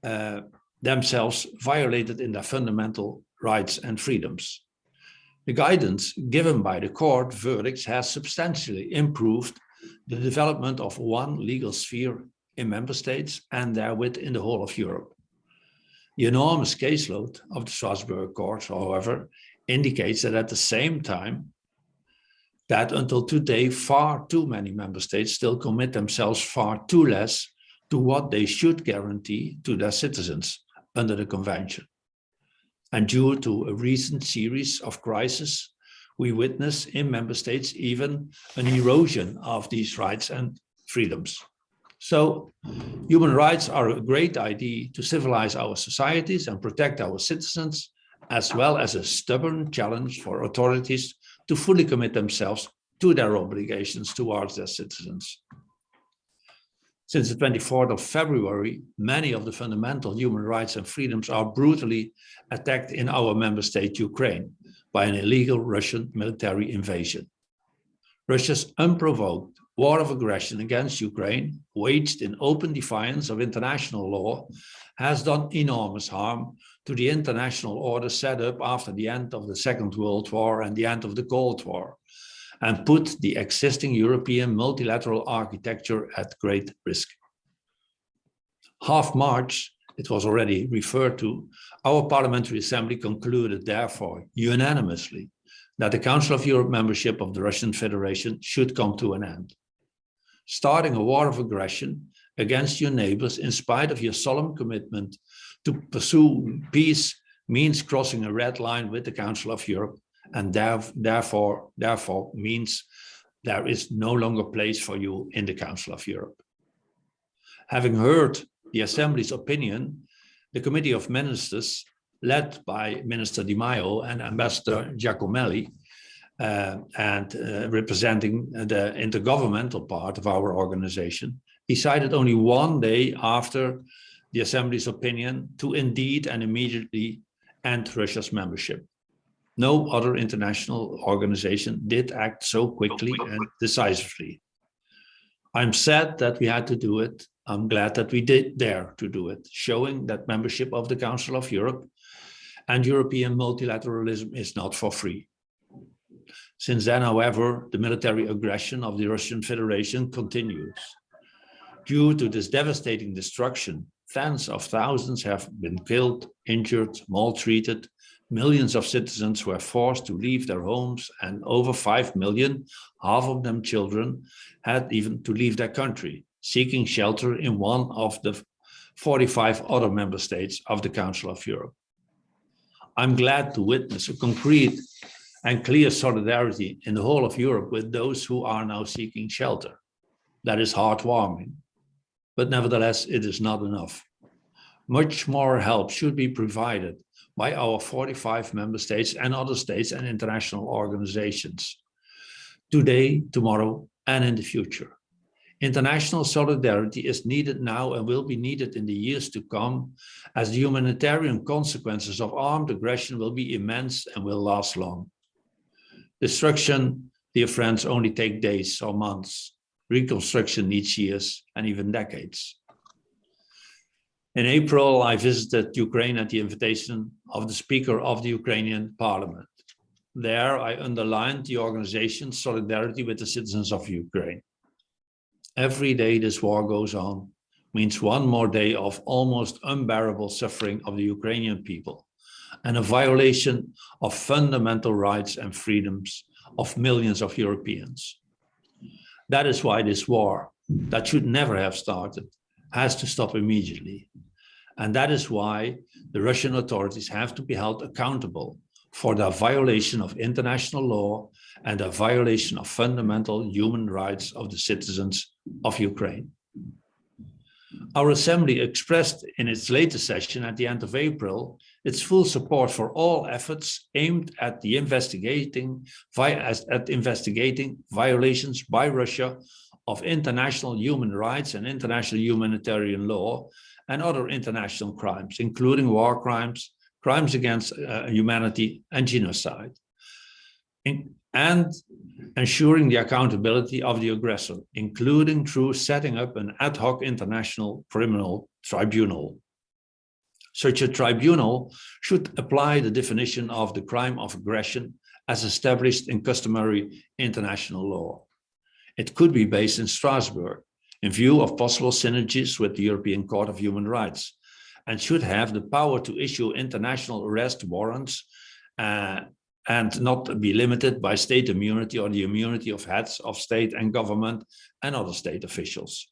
uh, themselves violated in their fundamental rights and freedoms. The guidance given by the court verdicts has substantially improved the development of one legal sphere in member states and therewith in the whole of Europe. The enormous caseload of the Strasbourg court, however, indicates that at the same time, that until today, far too many member states still commit themselves far too less to what they should guarantee to their citizens under the convention. And due to a recent series of crises, we witness in member states even an erosion of these rights and freedoms. So human rights are a great idea to civilize our societies and protect our citizens, as well as a stubborn challenge for authorities to fully commit themselves to their obligations towards their citizens. Since the 24th of February, many of the fundamental human rights and freedoms are brutally attacked in our member state, Ukraine, by an illegal Russian military invasion. Russia's unprovoked war of aggression against Ukraine, waged in open defiance of international law, has done enormous harm to the international order set up after the end of the Second World War and the end of the Cold War, and put the existing European multilateral architecture at great risk. Half March, it was already referred to, our Parliamentary Assembly concluded, therefore, unanimously, that the Council of Europe membership of the Russian Federation should come to an end. Starting a war of aggression against your neighbors in spite of your solemn commitment to pursue peace means crossing a red line with the Council of Europe and therefore, therefore means there is no longer place for you in the Council of Europe. Having heard the Assembly's opinion, the Committee of Ministers, led by Minister Di Maio and Ambassador Giacomelli, uh, and uh, representing the intergovernmental part of our organization, decided only one day after the Assembly's opinion to indeed and immediately end Russia's membership. No other international organization did act so quickly and decisively. I'm sad that we had to do it. I'm glad that we did dare to do it, showing that membership of the Council of Europe and European multilateralism is not for free. Since then, however, the military aggression of the Russian Federation continues. Due to this devastating destruction, tens of thousands have been killed, injured, maltreated, Millions of citizens were forced to leave their homes and over 5 million, half of them children, had even to leave their country, seeking shelter in one of the 45 other member states of the Council of Europe. I'm glad to witness a concrete and clear solidarity in the whole of Europe with those who are now seeking shelter. That is heartwarming, but nevertheless, it is not enough. Much more help should be provided by our 45 member states and other states and international organizations today, tomorrow, and in the future. International solidarity is needed now and will be needed in the years to come as the humanitarian consequences of armed aggression will be immense and will last long. Destruction, dear friends, only take days or months. Reconstruction needs years and even decades. In April, I visited Ukraine at the invitation of the Speaker of the Ukrainian Parliament. There, I underlined the organization's solidarity with the citizens of Ukraine. Every day this war goes on means one more day of almost unbearable suffering of the Ukrainian people and a violation of fundamental rights and freedoms of millions of Europeans. That is why this war, that should never have started, has to stop immediately. And that is why the Russian authorities have to be held accountable for the violation of international law and a violation of fundamental human rights of the citizens of Ukraine. Our assembly expressed in its latest session at the end of April its full support for all efforts aimed at the investigating at investigating violations by Russia of international human rights and international humanitarian law and other international crimes, including war crimes, crimes against uh, humanity and genocide. In, and ensuring the accountability of the aggressor, including through setting up an ad hoc international criminal tribunal. Such a tribunal should apply the definition of the crime of aggression as established in customary international law. It could be based in Strasbourg in view of possible synergies with the European Court of Human Rights and should have the power to issue international arrest warrants uh, and not be limited by state immunity or the immunity of heads of state and government and other state officials.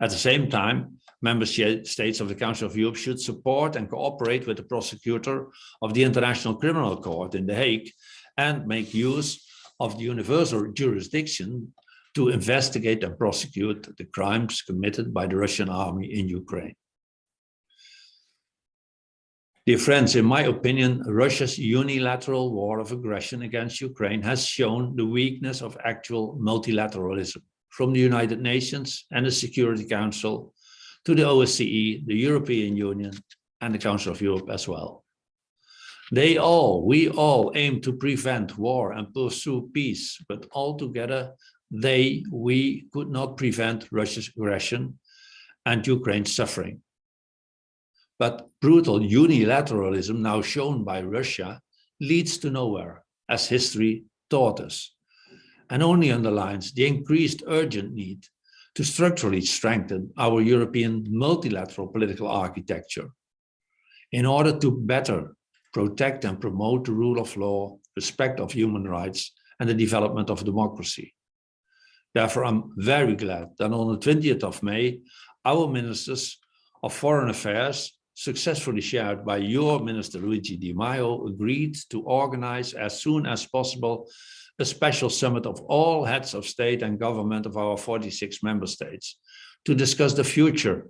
At the same time, member states of the Council of Europe should support and cooperate with the prosecutor of the International Criminal Court in The Hague and make use of the universal jurisdiction to investigate and prosecute the crimes committed by the Russian army in Ukraine. Dear friends, in my opinion, Russia's unilateral war of aggression against Ukraine has shown the weakness of actual multilateralism from the United Nations and the Security Council to the OSCE, the European Union, and the Council of Europe as well. They all, we all aim to prevent war and pursue peace, but altogether they, we could not prevent Russia's aggression and Ukraine's suffering. But brutal unilateralism now shown by Russia leads to nowhere, as history taught us, and only underlines the increased urgent need to structurally strengthen our European multilateral political architecture in order to better protect and promote the rule of law, respect of human rights, and the development of democracy. Therefore, I'm very glad that on the 20th of May, our ministers of foreign affairs successfully shared by your Minister Luigi Di Maio, agreed to organize as soon as possible a special summit of all heads of state and government of our 46 member states to discuss the future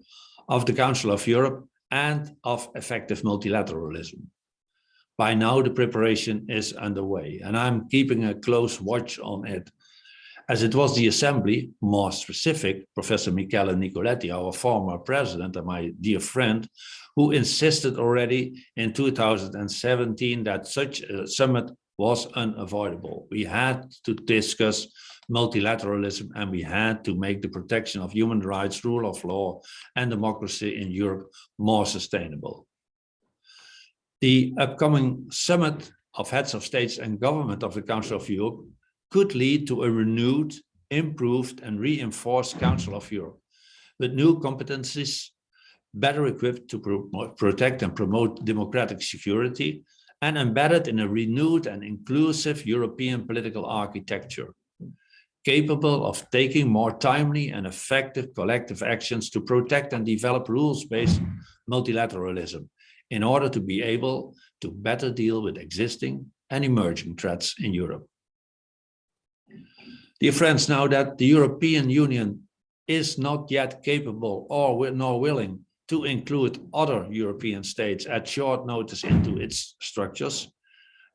of the Council of Europe and of effective multilateralism. By now, the preparation is underway, and I'm keeping a close watch on it as it was the assembly, more specific, Professor Michele Nicoletti, our former president and my dear friend, who insisted already in 2017 that such a summit was unavoidable. We had to discuss multilateralism and we had to make the protection of human rights, rule of law and democracy in Europe more sustainable. The upcoming summit of heads of states and government of the Council of Europe could lead to a renewed, improved and reinforced Council of Europe with new competencies better equipped to pro protect and promote democratic security and embedded in a renewed and inclusive European political architecture, capable of taking more timely and effective collective actions to protect and develop rules-based multilateralism in order to be able to better deal with existing and emerging threats in Europe. Dear friends, now that the European Union is not yet capable or nor willing to include other European states at short notice into its structures,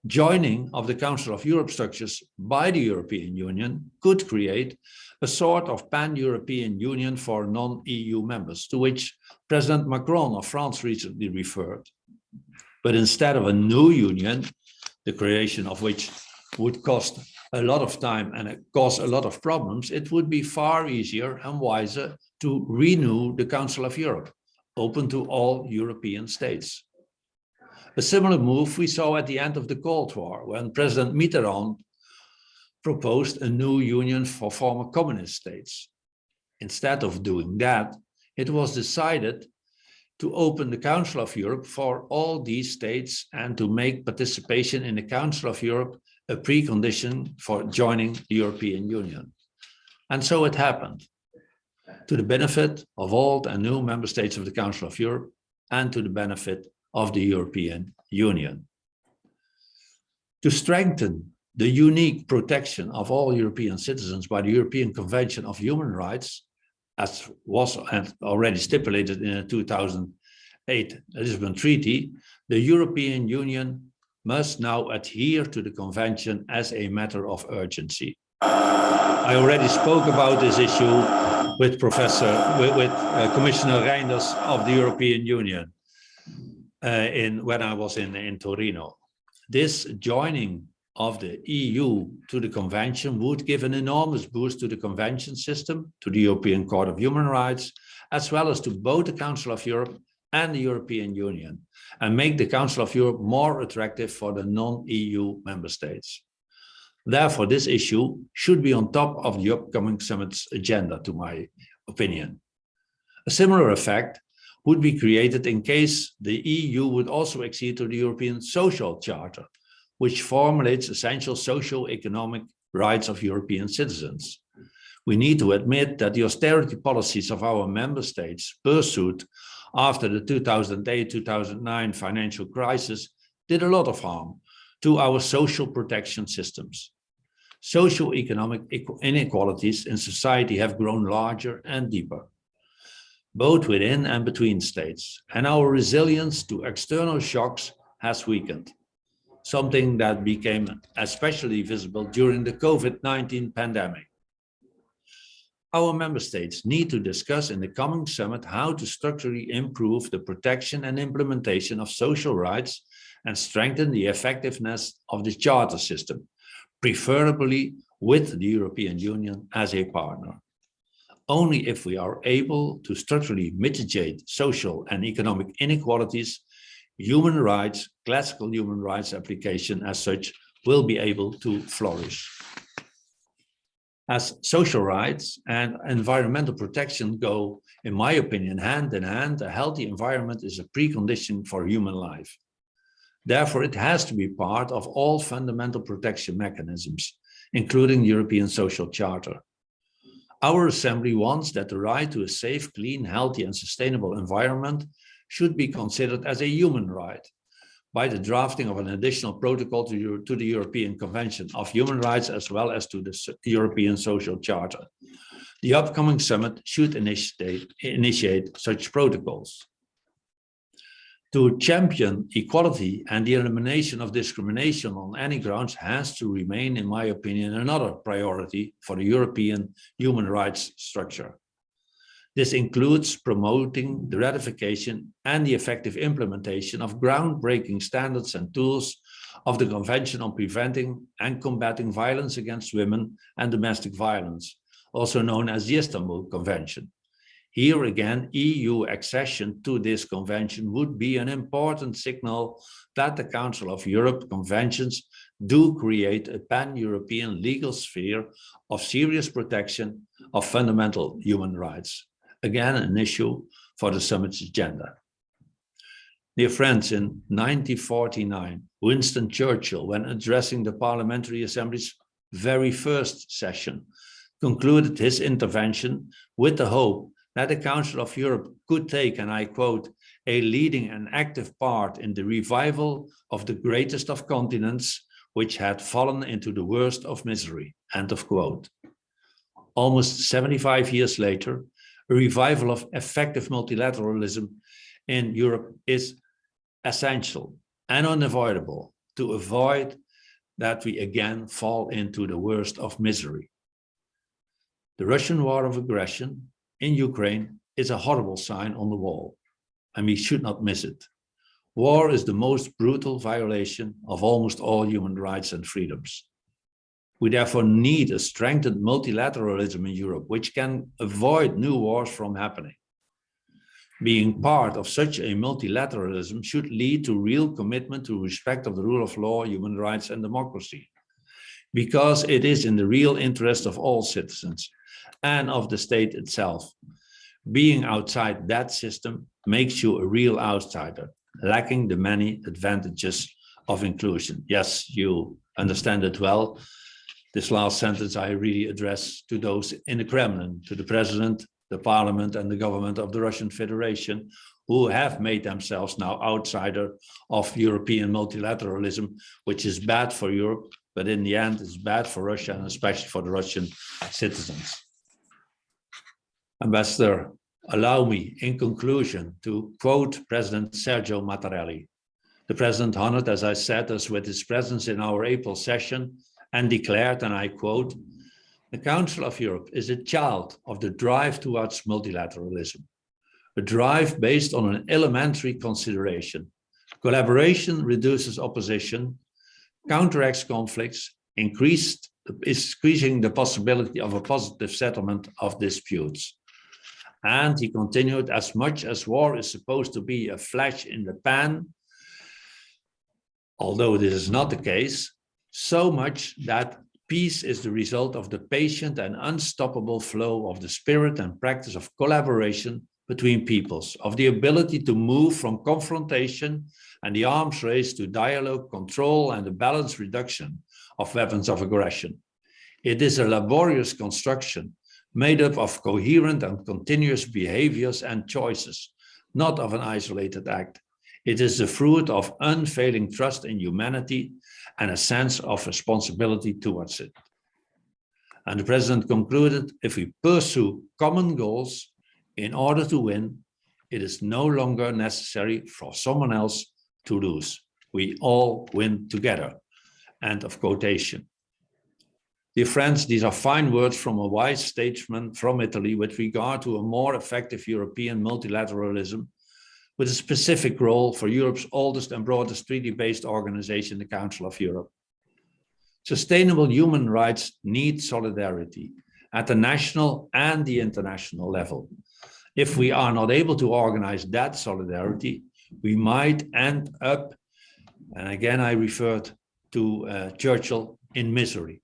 joining of the Council of Europe structures by the European Union could create a sort of pan-European Union for non-EU members, to which President Macron of France recently referred. But instead of a new union, the creation of which would cost a lot of time and cause a lot of problems, it would be far easier and wiser to renew the Council of Europe, open to all European states. A similar move we saw at the end of the Cold War when President Mitterrand proposed a new union for former communist states. Instead of doing that, it was decided to open the Council of Europe for all these states and to make participation in the Council of Europe a precondition for joining the European Union. And so it happened, to the benefit of old and new member states of the Council of Europe and to the benefit of the European Union. To strengthen the unique protection of all European citizens by the European Convention of Human Rights, as was already stipulated in the 2008 Lisbon Treaty, the European Union must now adhere to the convention as a matter of urgency. I already spoke about this issue with Professor, with, with uh, Commissioner Reynders of the European Union uh, in when I was in, in Torino. This joining of the EU to the convention would give an enormous boost to the convention system, to the European Court of Human Rights, as well as to both the Council of Europe and the European Union, and make the Council of Europe more attractive for the non-EU member states. Therefore, this issue should be on top of the upcoming summit's agenda, to my opinion. A similar effect would be created in case the EU would also accede to the European Social Charter, which formulates essential socio-economic rights of European citizens. We need to admit that the austerity policies of our member states pursued after the 2008-2009 financial crisis did a lot of harm to our social protection systems. Socio-economic inequalities in society have grown larger and deeper, both within and between states, and our resilience to external shocks has weakened something that became especially visible during the COVID-19 pandemic. Our member states need to discuss in the coming summit how to structurally improve the protection and implementation of social rights and strengthen the effectiveness of the charter system, preferably with the European Union as a partner. Only if we are able to structurally mitigate social and economic inequalities human rights, classical human rights application as such will be able to flourish. As social rights and environmental protection go, in my opinion, hand in hand, a healthy environment is a precondition for human life. Therefore, it has to be part of all fundamental protection mechanisms, including the European Social Charter. Our Assembly wants that the right to a safe, clean, healthy and sustainable environment should be considered as a human right by the drafting of an additional protocol to, to the European Convention of Human Rights as well as to the European Social Charter. The upcoming summit should initiate, initiate such protocols. To champion equality and the elimination of discrimination on any grounds has to remain, in my opinion, another priority for the European human rights structure. This includes promoting the ratification and the effective implementation of groundbreaking standards and tools of the Convention on Preventing and Combating Violence Against Women and Domestic Violence, also known as the Istanbul Convention. Here again, EU accession to this convention would be an important signal that the Council of Europe conventions do create a pan-European legal sphere of serious protection of fundamental human rights again an issue for the summit's agenda. Dear friends, in 1949, Winston Churchill, when addressing the Parliamentary Assembly's very first session, concluded his intervention with the hope that the Council of Europe could take, and I quote, a leading and active part in the revival of the greatest of continents, which had fallen into the worst of misery, end of quote. Almost 75 years later, A revival of effective multilateralism in Europe is essential and unavoidable to avoid that we again fall into the worst of misery. The Russian war of aggression in Ukraine is a horrible sign on the wall, and we should not miss it. War is the most brutal violation of almost all human rights and freedoms. We therefore need a strengthened multilateralism in Europe, which can avoid new wars from happening. Being part of such a multilateralism should lead to real commitment to respect of the rule of law, human rights and democracy. Because it is in the real interest of all citizens and of the state itself. Being outside that system makes you a real outsider, lacking the many advantages of inclusion. Yes, you understand it well. This last sentence I really address to those in the Kremlin, to the president, the parliament and the government of the Russian Federation, who have made themselves now outsider of European multilateralism, which is bad for Europe, but in the end it's bad for Russia and especially for the Russian citizens. Ambassador, allow me in conclusion to quote President Sergio Mattarella. The president honored, as I said, us with his presence in our April session and declared, and I quote, the Council of Europe is a child of the drive towards multilateralism, a drive based on an elementary consideration. Collaboration reduces opposition, counteracts conflicts, increased, is increasing the possibility of a positive settlement of disputes. And he continued, as much as war is supposed to be a flash in the pan, although this is not the case, so much that peace is the result of the patient and unstoppable flow of the spirit and practice of collaboration between peoples, of the ability to move from confrontation and the arms race to dialogue, control, and the balanced reduction of weapons of aggression. It is a laborious construction made up of coherent and continuous behaviors and choices, not of an isolated act. It is the fruit of unfailing trust in humanity and a sense of responsibility towards it. And the president concluded, if we pursue common goals in order to win, it is no longer necessary for someone else to lose. We all win together. End of quotation. Dear friends, these are fine words from a wise statesman from Italy with regard to a more effective European multilateralism with a specific role for Europe's oldest and broadest treaty-based organization, the Council of Europe. Sustainable human rights need solidarity at the national and the international level. If we are not able to organize that solidarity, we might end up, and again I referred to uh, Churchill, in misery,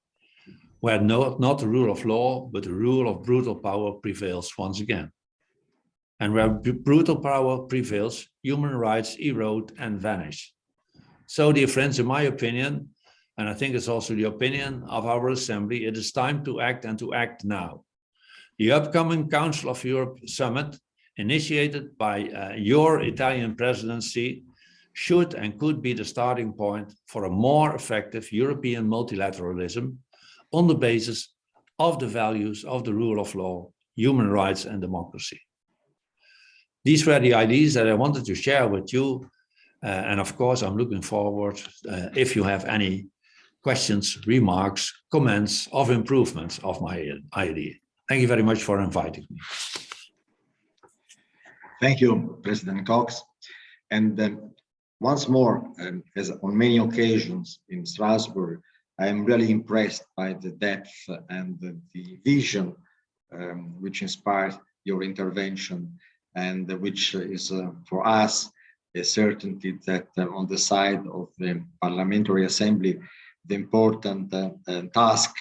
where no, not the rule of law, but the rule of brutal power prevails once again. And where brutal power prevails, human rights erode and vanish. So, dear friends, in my opinion, and I think it's also the opinion of our assembly, it is time to act and to act now. The upcoming Council of Europe summit, initiated by uh, your Italian presidency, should and could be the starting point for a more effective European multilateralism on the basis of the values of the rule of law, human rights and democracy these were the ideas that I wanted to share with you. Uh, and of course, I'm looking forward uh, if you have any questions, remarks, comments of improvements of my idea. Thank you very much for inviting me. Thank you, President Kox. And um, once more, um, as on many occasions in Strasbourg, I am really impressed by the depth and the, the vision um, which inspired your intervention and which is uh, for us a certainty that uh, on the side of the Parliamentary Assembly, the important uh, task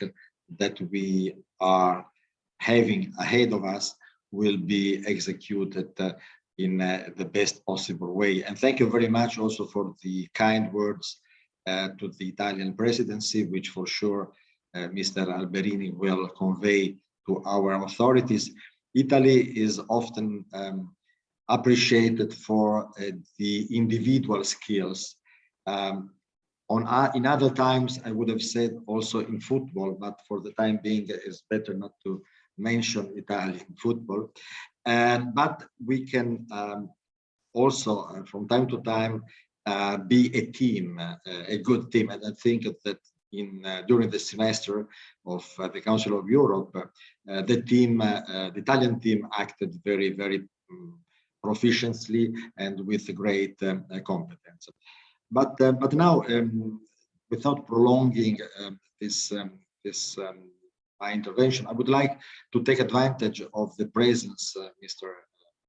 that we are having ahead of us will be executed in the best possible way. And thank you very much also for the kind words uh, to the Italian presidency, which for sure uh, Mr. Alberini will convey to our authorities. Italy is often um, appreciated for uh, the individual skills. Um, on uh, in other times, I would have said also in football, but for the time being, it's better not to mention Italian football. And but we can um, also uh, from time to time uh, be a team, uh, a good team. And I think that in uh, during the semester of uh, the Council of Europe, uh, the team, the Italian team acted very, very um, proficiently and with great um, competence. But but now, um, without prolonging um, this um, this um, my intervention, I would like to take advantage of the presence, Mr.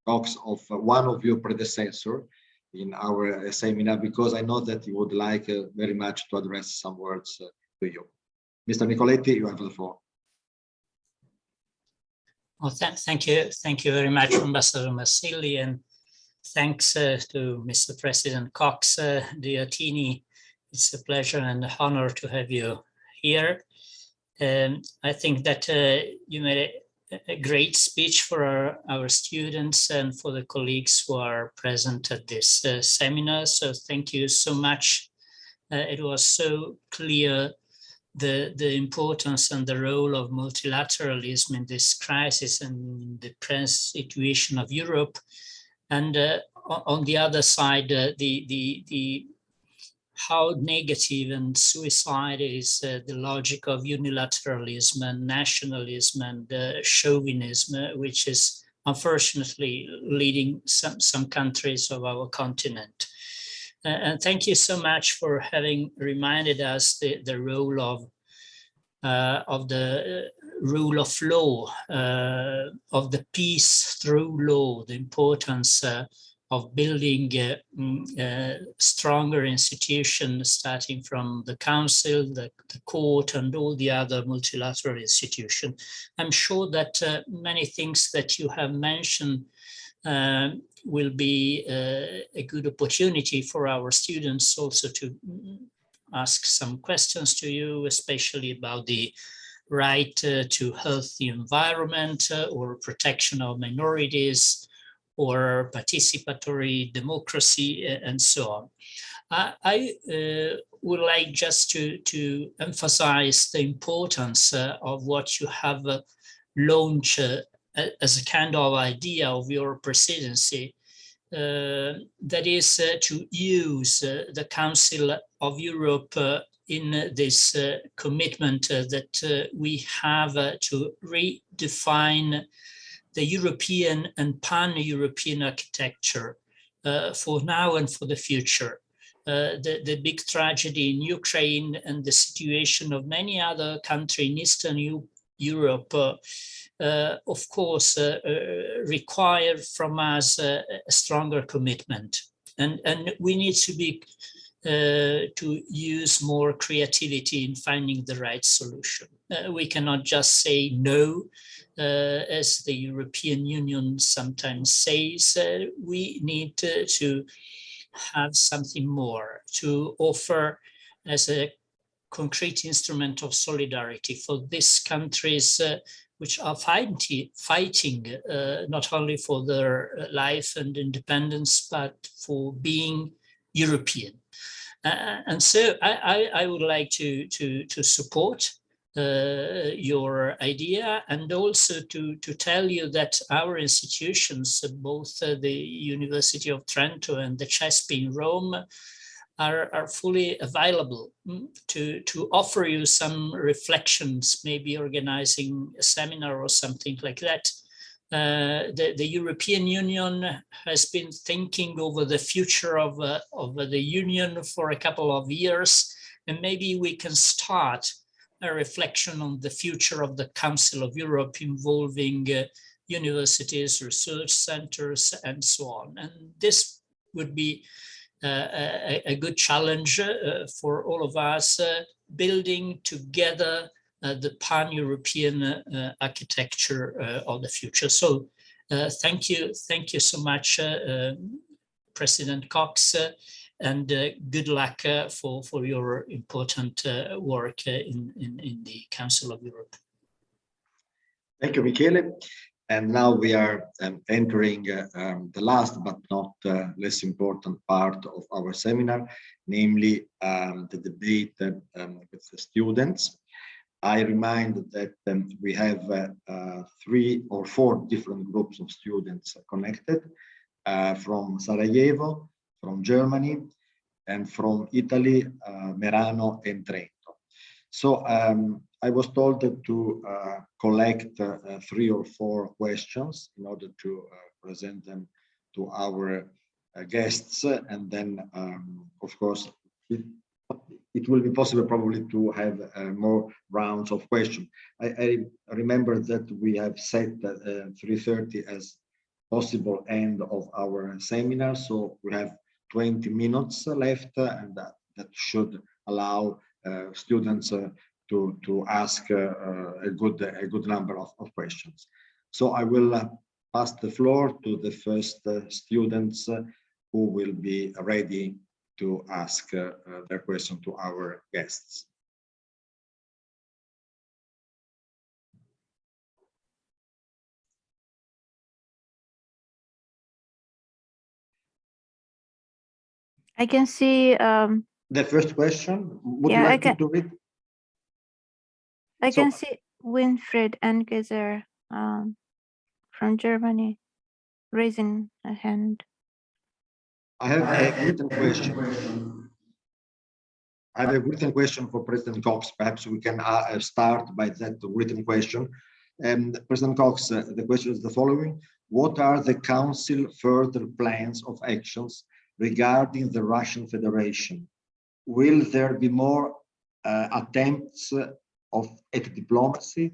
Kox, of one of your predecessor in our seminar because I know that you would like uh, very much to address some words uh, to you. Mr. Nicoletti, you have the floor. Well, th thank you. Thank you very much, Ambassador Marsili, and thanks uh, to Mr. President Kox uh, dear Tiny. It's a pleasure and an honor to have you here. Um, I think that uh, you made a great speech for our, our students and for the colleagues who are present at this uh, seminar. So thank you so much. Uh, it was so clear the, the importance and the role of multilateralism in this crisis and the present situation of Europe. And uh, on the other side, uh, the, the, the how negative and suicide is uh, the logic of unilateralism and nationalism and uh, chauvinism, uh, which is unfortunately leading some, some countries of our continent. Uh, and thank you so much for having reminded us the, the role of uh, of the uh, rule of law, of the peace through law, the importance of building a, mm, a stronger institution starting from the council, the, the, court and all the other multilateral institutions. I'm sure that uh, many things that you have mentioned uh, will be uh, a good opportunity for our students also to mm, ask some questions to you, especially about the right uh, to healthy environment uh, or protection of minorities, or participatory democracy and so on. I, I uh, would like just to, to emphasize the importance uh, of what you have uh, launched uh, as a kind of idea of your presidency, uh, that is uh, to use the Council of Europe in this commitment that we have to redefine the European and pan-European architecture uh, for now and for the future. Uh, the, the big tragedy in Ukraine and the situation of many other countries in Eastern U Europe, uh, uh of course, uh, uh, require from us a stronger commitment. And, and we need to be to use more creativity in finding the right solution. we cannot just say no uh, as the European Union sometimes says, uh, we need to, to have something more to offer as a concrete instrument of solidarity for these countries uh, which are fighting, fighting uh, not only for their life and independence, but for being European. Uh, and so I, I, I, would like to, to, to support uh, your idea and also to, to tell you that our institutions, both uh, the University of Trento and the CESP in Rome, are, are fully available mm, to, to offer you some reflections, maybe organizing a seminar or something like that. Uh, the, the European Union has been thinking over the future of, uh, of the Union for a couple of years, and maybe we can start a reflection on the future of the Council of Europe involving uh, universities, research centers, and so on. And this would be uh, a, a, good challenge uh, for all of us, uh, building together uh, the pan-European uh, architecture of the future. So thank you, thank you so much, President Kox and uh, good luck uh, for, for your important uh, work in, in, in the Council of Europe. Thank you, Michele. And now we are um, entering uh, um, the last but not uh, less important part of our seminar, namely um, the debate um, with the students. I remind that um, we have uh, three or four different groups of students connected from Sarajevo, from Germany, and from Italy, uh, Merano and Trento. So um, I was told to uh, collect uh, three or four questions in order to present them to our guests, and then, um, of course, it, it will be possible probably to have uh, more rounds of questions. I, I, remember that we have set uh, 3.30 as possible end of our seminar, so we have 20 minutes left and that, that should allow uh, students uh, to, to ask uh, a, good, a good number of, of questions. So I will pass the floor to the first students who will be ready to ask their question to our guests. I can see. Um, the first question. Would yeah, you like I can, to read? I So- can see Winfried Engeser um, from Germany raising a hand. I have a written question. I have a written question for President Kox. Perhaps we can uh, start by that written question. Um, President Kox, uh, the question is the following. What are the Council further plans of actions regarding the Russian Federation? Will there be more uh, attempts of at diplomacy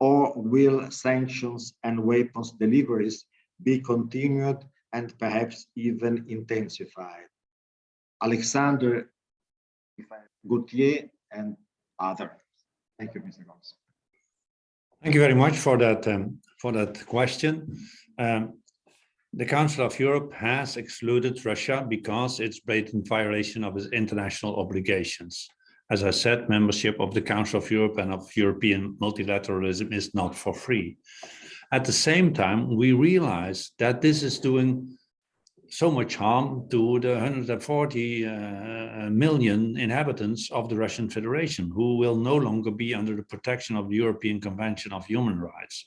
or will sanctions and weapons deliveries be continued and perhaps even intensified. Alexander Gauthier and others. Thank you, Mr. Gomes. Thank you very much for that um, for that question. Um, the Council of Europe has excluded Russia because it's blatant violation of its international obligations. As I said, membership of the Council of Europe and of European multilateralism is not for free. At the same time, we realize that this is doing so much harm to the 140 uh, million inhabitants of the Russian Federation, who will no longer be under the protection of the European Convention of Human Rights.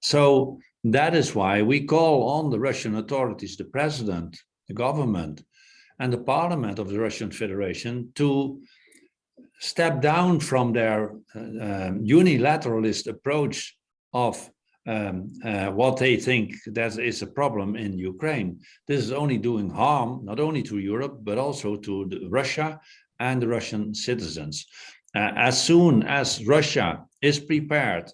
So that is why we call on the Russian authorities, the president, the government, and the parliament of the Russian Federation to step down from their uh, um, unilateralist approach of um, uh, what they think that is a problem in Ukraine. This is only doing harm, not only to Europe, but also to Russia and the Russian citizens. Uh, as soon as Russia is prepared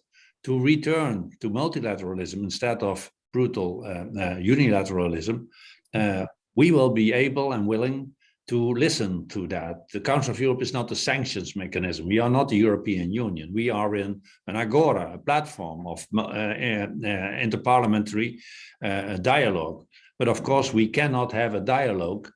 to return to multilateralism instead of brutal uh, uh unilateralism, uh, we will be able and willing to listen to that. The Council of Europe is not a sanctions mechanism. We are not the European Union. We are in an agora, a platform of uh, uh, interparliamentary uh, dialogue. But of course, we cannot have a dialogue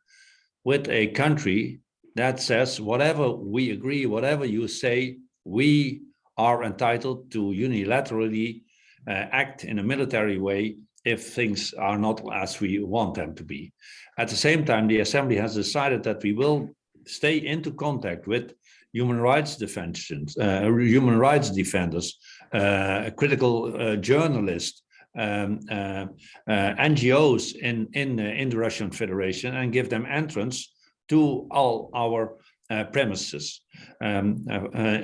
with a country that says, whatever we agree, whatever you say, we are entitled to unilaterally uh, act in a military way if things are not as we want them to be. At the same time, the Assembly has decided that we will stay into contact with human rights defenders, uh, human rights defenders, uh, critical uh, journalists, um, uh, uh, NGOs in in in the Russian Federation, and give them entrance to all our uh, premises. Um,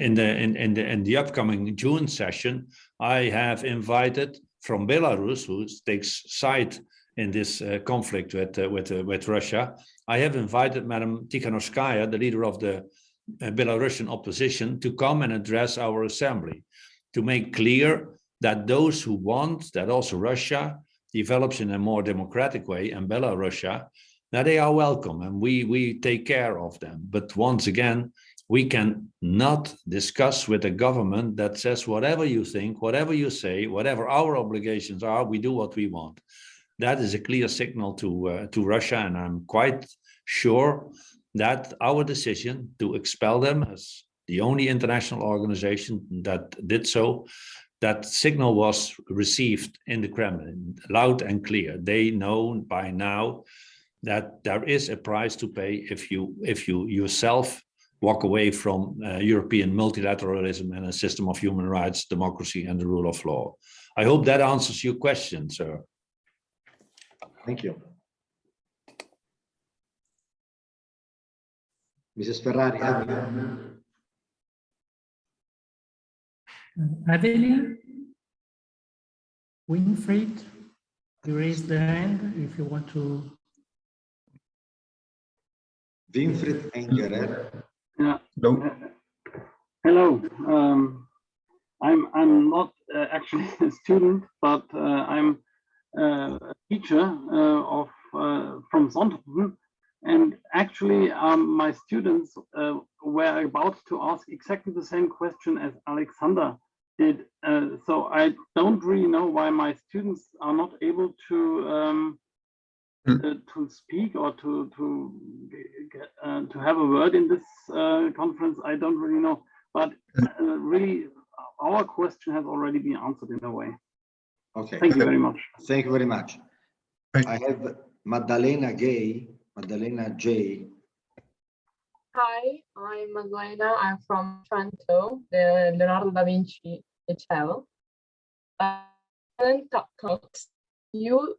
in the in in the in the upcoming June session, I have invited from Belarus, who takes side in this uh, conflict with uh, with uh, with Russia. I have invited Madam Tikhanovskaya, the leader of the uh, Belarusian opposition, to come and address our assembly to make clear that those who want that also Russia develops in a more democratic way and Belarusia, that they are welcome and we we take care of them. But once again, we can not discuss with a government that says whatever you think, whatever you say, whatever our obligations are, we do what we want that is a clear signal to uh, to Russia, and I'm quite sure that our decision to expel them as the only international organization that did so, that signal was received in the Kremlin loud and clear. They know by now that there is a price to pay if you if you yourself walk away from uh, European multilateralism and a system of human rights, democracy, and the rule of law. I hope that answers your question, sir. Thank you. Mrs. Ferrari, have you- Evelyn? Winfried? You raise the hand if you want to. Winfried Engerer. Yeah. Hello. Hello. Um, I'm I'm not uh, actually a student, but uh, I'm uh, a teacher uh, of uh, from Sonthofen, and actually um, my students uh, were about to ask exactly the same question as Alexander did. Uh, so I don't really know why my students are not able to um, Mm. uh, to speak or to to get, uh, to have a word in this uh, conference. I don't really know, but uh, really, our question has already been answered in a way. Okay, Thank you very much. thank you very much. Thank I have Maddalena Gay, Maddalena J. Hi, I'm Magdalena. I'm from Trento, the Leonardo da Vinci hotel Uh, President Co- Kox, you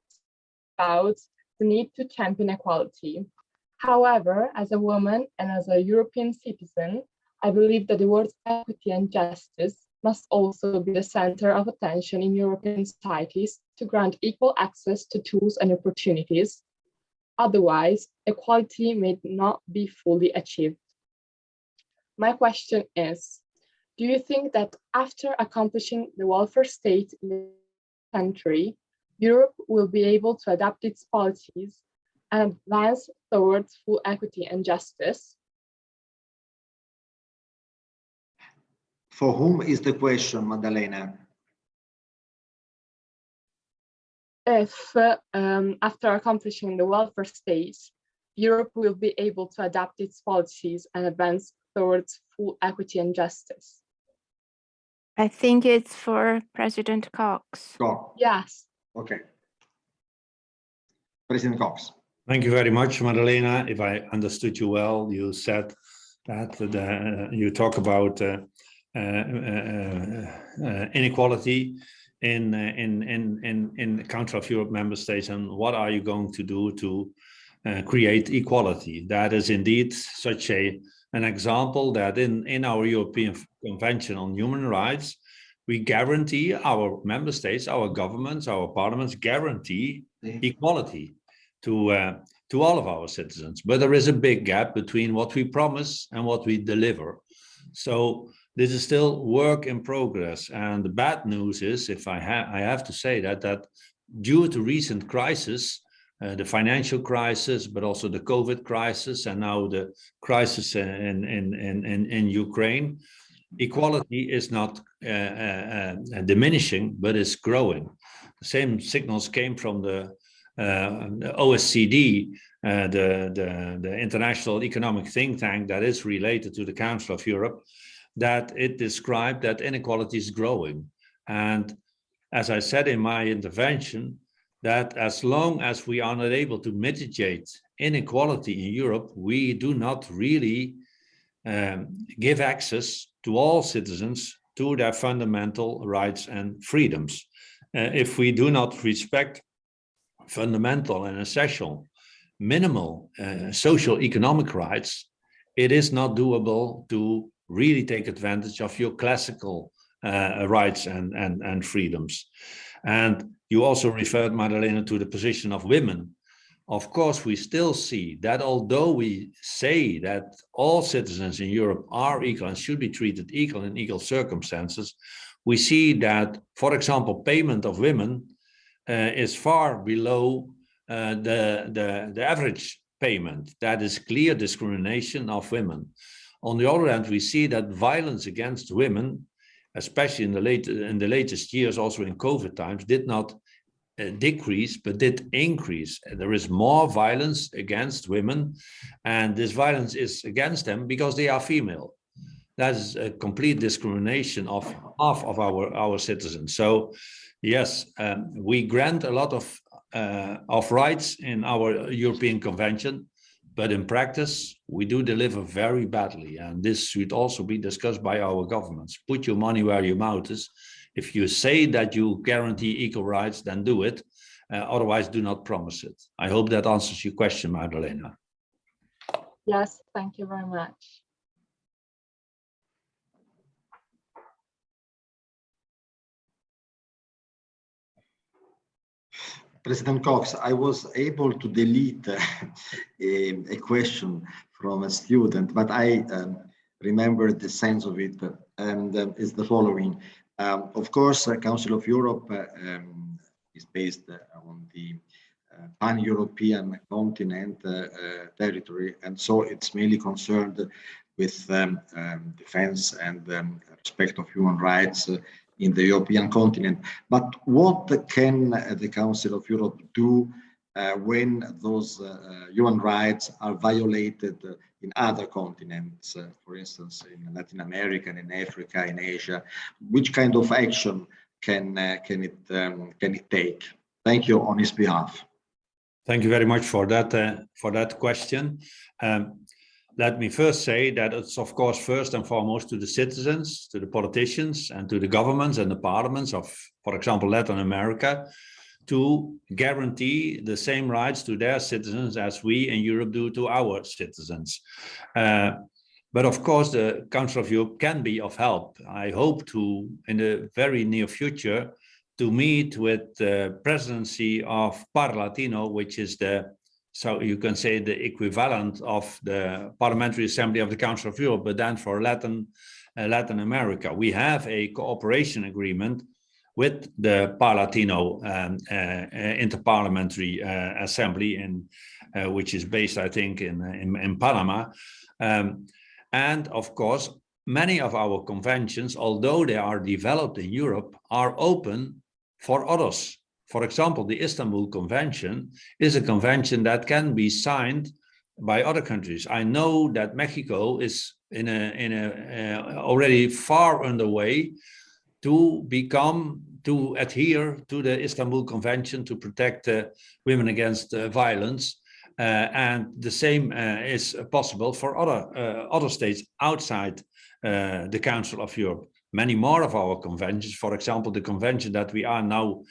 about the need to champion equality. However, as a woman and as a European citizen, I believe that the words equity and justice must also be the center of attention in European societies to grant equal access to tools and opportunities Otherwise, equality may not be fully achieved. My question is, do you think that after accomplishing the welfare state in the country, Europe will be able to adapt its policies and advance towards full equity and justice? For whom is the question, Maddalena? If, uh, um, after accomplishing the welfare state, Europe will be able to adapt its policies and advance towards full equity and justice? I think it's for President Kox. Kox. Yes. Okay. President Kox. Thank you very much, Madalena. If I understood you well, you said that the, you talk about uh, uh, uh, uh, inequality in, uh, in, in, in, in the Council of Europe member states and what are you going to do to uh, create equality? That is indeed such a, an example that in, in our European Convention on Human Rights, we guarantee our member states, our governments, our parliaments guarantee equality to uh, to all of our citizens. But there is a big gap between what we promise and what we deliver. So this is still work in progress. And the bad news is if i have i have to say that that due to recent crisis uh, the financial crisis but also the covid crisis and now the crisis in in in in, in ukraine equality is not uh, uh, uh, diminishing but is growing the same signals came from the uh, the OECD, uh, the, the, the international economic think tank that is related to the Council of Europe, that it described that inequality is growing. And as I said in my intervention, that as long as we are not able to mitigate inequality in Europe, we do not really um, give access to all citizens to their fundamental rights and freedoms. Uh, if we do not respect fundamental and essential minimal uh, social economic rights, it is not doable to really take advantage of your classical uh, rights and, and, and freedoms. And you also referred, Madalena, to the position of women. Of course, we still see that although we say that all citizens in Europe are equal and should be treated equal in equal circumstances, we see that, for example, payment of women uh, is far below uh, the, the, the average payment. That is clear discrimination of women. On the other hand, we see that violence against women, especially in the late in the latest years, also in COVID times, did not decrease, but did increase. There is more violence against women, and this violence is against them because they are female. That is a complete discrimination of half of our, our citizens. So yes, um, we grant a lot of uh, of rights in our European Convention, but in practice, we do deliver very badly. And this should also be discussed by our governments. Put your money where your mouth is. If you say that you guarantee equal rights, then do it. Uh, otherwise, do not promise it. I hope that answers your question, Magdalena. Yes, thank you very much. President Kox, I was able to delete uh, a, a, question from a student, but I um, remember the sense of it, and um, it's the following. Um, of course, the Council of Europe uh, um, is based on the uh, pan-European continent uh, uh, territory, and so it's mainly concerned with um, um, defense and respect of human rights in the European continent. But what can the Council of Europe do uh, when those uh, human rights are violated in other continents, uh, for instance, in Latin America, in Africa, in Asia? Which kind of action can can it um, can it take? Thank you on his behalf. Thank you very much for that for that question. Um, let me first say that it's of course first and foremost to the citizens, to the politicians and to the governments and the parliaments of, for example, Latin America, to guarantee the same rights to their citizens as we in Europe do to our citizens. Uh, but of course, the Council of Europe can be of help. I hope to, in the very near future, to meet with the presidency of Parlatino, which is the so you can say the equivalent of the Parliamentary Assembly of the Council of Europe, but then for Latin, uh, Latin America. We have a cooperation agreement with the Parlatino um, uh, uh, Interparliamentary uh, Assembly, in, which is based, I think, in, in, in Panama. Um, and of course, many of our conventions, although they are developed in Europe, are open for others for example, the Istanbul Convention is a convention that can be signed by other countries. I know that Mexico is in a in a uh, already far underway to become to adhere to the Istanbul Convention to protect uh, women against uh, violence. Uh, and the same is possible for other other states outside the Council of Europe. Many more of our conventions, for example, the convention that we are now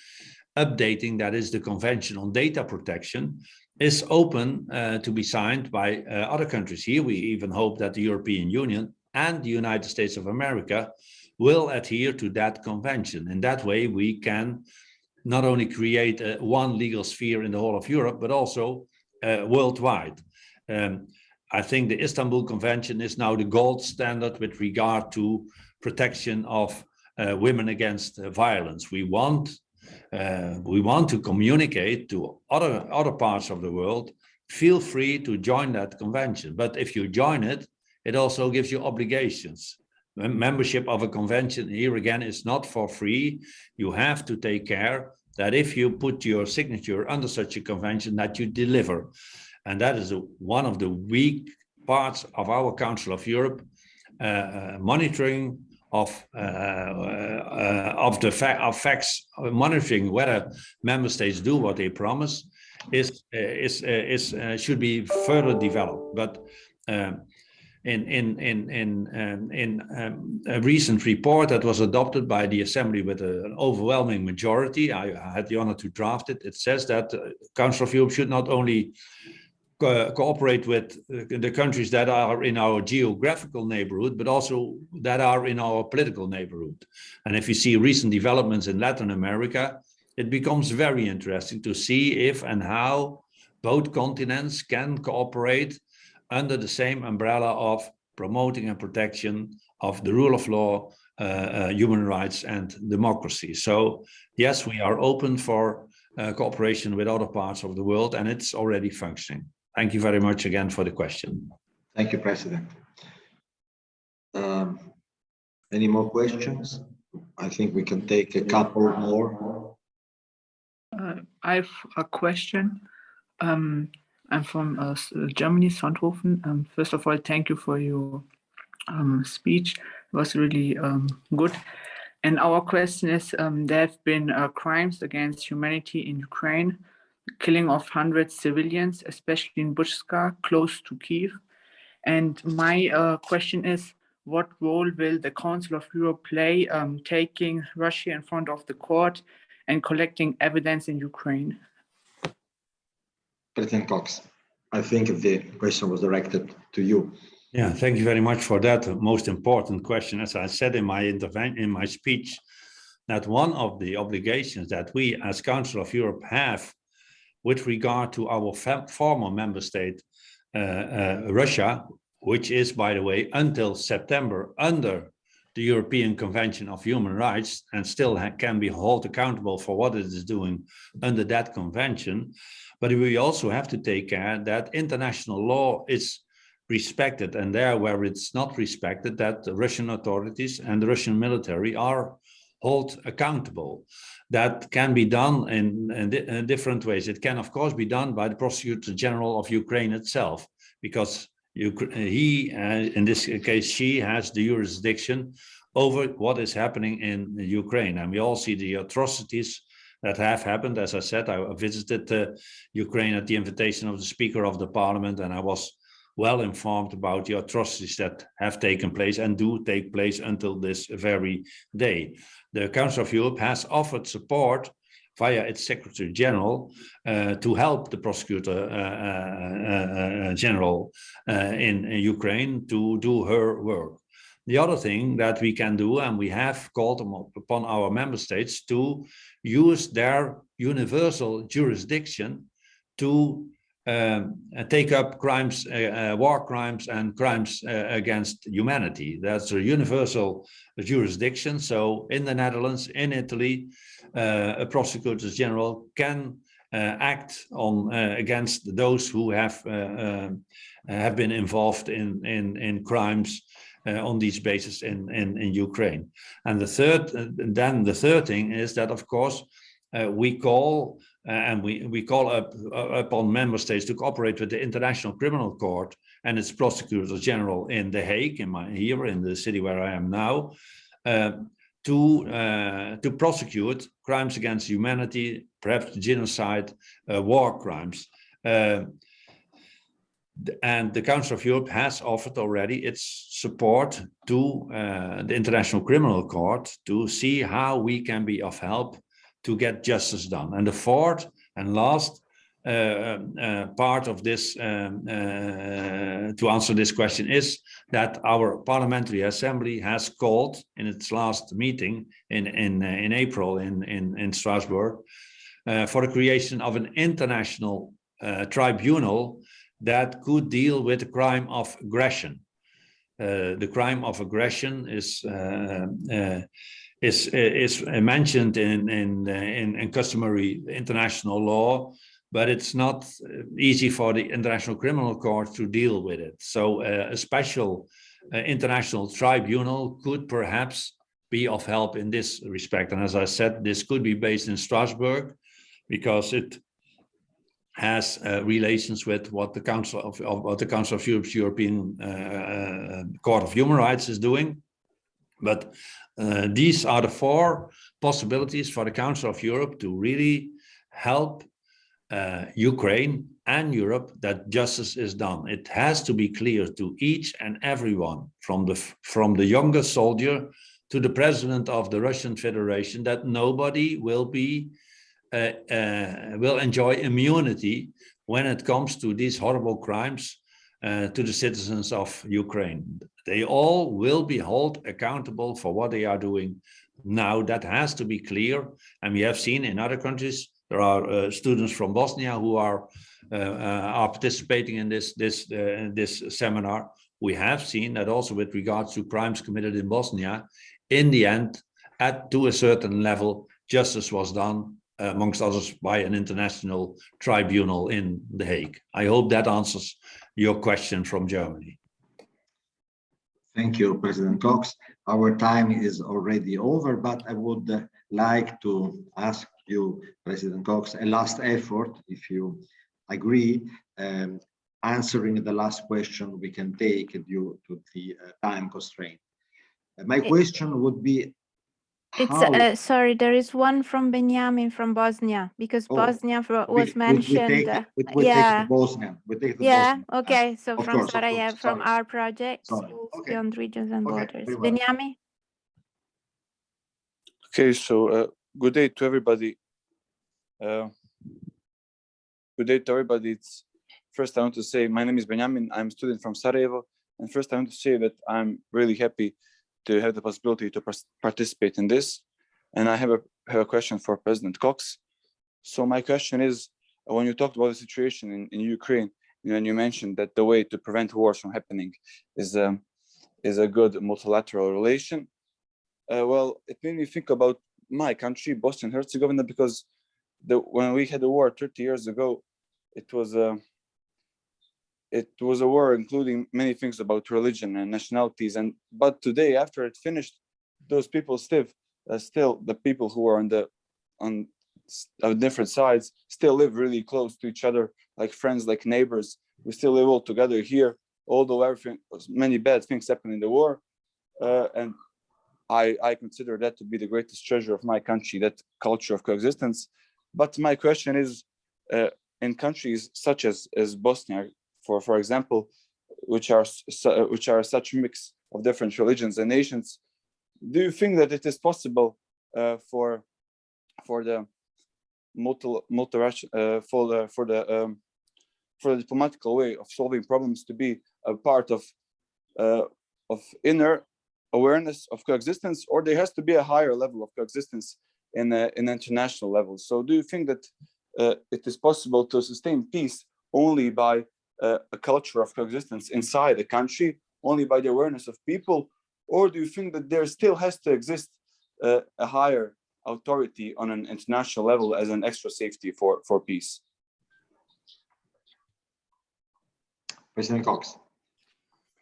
updating, that is the Convention on Data Protection, is open uh, to be signed by uh, other countries. Here we even hope that the European Union and the United States of America will adhere to that convention. In that way, we can not only create uh, one legal sphere in the whole of Europe, but also uh, worldwide. Um, I think the Istanbul Convention is now the gold standard with regard to protection of uh, women against uh, violence. We want uh, we want to communicate to other, other parts of the world, feel free to join that convention. But if you join it, it also gives you obligations. Membership of a convention here again is not for free. You have to take care that if you put your signature under such a convention that you deliver. And that is a, one of the weak parts of our Council of Europe, uh, uh, monitoring of uh, uh, of the fact of facts monitoring whether member states do what they promise is uh, is is should be further developed. But um, in in in in um, in um, a recent report that was adopted by the assembly with an overwhelming majority I, I, had the honor to draft it it says that uh, council of europe should not only co cooperate with the countries that are in our geographical neighborhood, but also that are in our political neighborhood. And if you see recent developments in Latin America, it becomes very interesting to see if and how both continents can cooperate under the same umbrella of promoting and protection of the rule of law, uh, uh, human rights and democracy. So yes, we are open for uh, cooperation with other parts of the world and it's already functioning. Thank you very much again for the question. Thank you, President. Um, any more questions? I think we can take a couple more. Uh, I have a question. Um, I'm from uh, Germany, Sonthofen. Um, first of all, thank you for your um, speech. It was really um, good. And our question is, um, there have been uh, crimes against humanity in Ukraine killing of hundreds civilians, especially in Bucha, close to Kiev. And my uh, question is, what role will the Council of Europe play um, taking Russia in front of the court and collecting evidence in Ukraine? President Kox, I think the question was directed to you. Yeah, thank you very much for that most important question. As I said in my intervention, in my speech, that one of the obligations that we as Council of Europe have with regard to our former member state, uh, uh, Russia, which is, by the way, until September under the European Convention of Human Rights and still can be held accountable for what it is doing under that convention. But we also have to take care that international law is respected and there where it's not respected that the Russian authorities and the Russian military are held accountable. That can be done in, in, in, different ways. It can, of course, be done by the Prosecutor General of Ukraine itself, because he, uh, in this case, she has the jurisdiction over what is happening in Ukraine. And we all see the atrocities that have happened. As I said, I visited uh, Ukraine at the invitation of the Speaker of the Parliament, and I was well informed about the atrocities that have taken place and do take place until this very day. The Council of Europe has offered support via its Secretary General uh, to help the Prosecutor uh, uh, uh General uh, in, in Ukraine to do her work. The other thing that we can do, and we have called upon our member states to use their universal jurisdiction to um, take up crimes, uh, uh, war crimes and crimes uh, against humanity. That's a universal jurisdiction. So in the Netherlands, in Italy, uh, a prosecutor general can uh, act on uh, against those who have um, have been involved in in in crimes on these bases in, in in Ukraine. And the third, then the third thing is that of course we call uh, and we, we call up uh, upon member states to cooperate with the International Criminal Court and its prosecutors general in The Hague, in my, here in the city where I am now, uh, to, uh, to prosecute crimes against humanity, perhaps genocide, uh, war crimes. Uh, and the Council of Europe has offered already its support to the International Criminal Court to see how we can be of help to get justice done. And the fourth and last uh, uh, part of this um, uh, to answer this question is that our parliamentary assembly has called in its last meeting in in uh, in April in in, in Strasbourg uh, for the creation of an international uh, tribunal that could deal with the crime of aggression. the crime of aggression is is is mentioned in in in, in customary international law, but it's not easy for the International Criminal Court to deal with it. So uh, a special uh, international tribunal could perhaps be of help in this respect. And as I said, this could be based in Strasbourg because it has uh, relations with what the Council of, of, what the Council of Europe's European uh, uh, Court of Human Rights is doing. But uh, these are the four possibilities for the Council of Europe to really help uh, Ukraine and Europe that justice is done. It has to be clear to each and everyone, from the from the youngest soldier to the president of the Russian Federation, that nobody will be uh, uh, will enjoy immunity when it comes to these horrible crimes uh, to the citizens of Ukraine. They all will be held accountable for what they are doing now. That has to be clear. And we have seen in other countries, there are uh, students from Bosnia who are uh, uh are participating in this this this seminar. We have seen that also with regards to crimes committed in Bosnia, in the end, at to a certain level, justice was done amongst others by an international tribunal in The Hague. I hope that answers your question from Germany. Thank you, President Kox. Our time is already over, but I would like to ask you, President Kox, a last effort, if you agree, um, answering the last question we can take due to the uh, time constraint. Uh, my question would be, It's, uh, sorry, there is one from Benjamin from Bosnia, because Oh, Bosnia fro- we- we- was we mentioned. take- uh, we- we take the Yeah, Bosnian, we take the yeah, Bosnian. okay, so of from course, Sarajevo, course, from sorry. our project, okay. Beyond Regions and Okay, Borders. very well. Benjamin? Okay, so uh, good day to everybody. Uh, good day to everybody. It's first I want to say my name is Benjamin. I'm a student from Sarajevo, and first I want to say that I'm really happy to have the possibility to participate in this. And I have a have a question for President Kox. So my question is, when you talked about the situation in, in Ukraine, you know, and you mentioned that the way to prevent wars from happening is um, is a good multilateral relation uh, well, it made me think about my country, Bosnia and Herzegovina, because the when we had a war 30 years ago, it was a it was a war including many things about religion and nationalities. And but today, after it finished, those people still uh, still the people who are on the on different sides still live really close to each other, like friends, like neighbors. We still live all together here, although everything many bad things happened in the war. Uh, and I, I consider that to be the greatest treasure of my country, that culture of coexistence. But my question is, uh, in countries such as, as Bosnia, for, for example, which are, su- which are such a mix of different religions and nations, do you think that it is possible uh, for, for the multi, multi uh, for the, for the, um, for the diplomatical way of solving problems to be a part of, uh, of inner awareness of coexistence, or there has to be a higher level of coexistence in a, in international level. So do you think that uh, it is possible to sustain peace only by uh, a culture of coexistence inside a country, only by the awareness of people, or do you think that there still has to exist uh, a higher authority on an international level as an extra safety for, for peace? President Kox.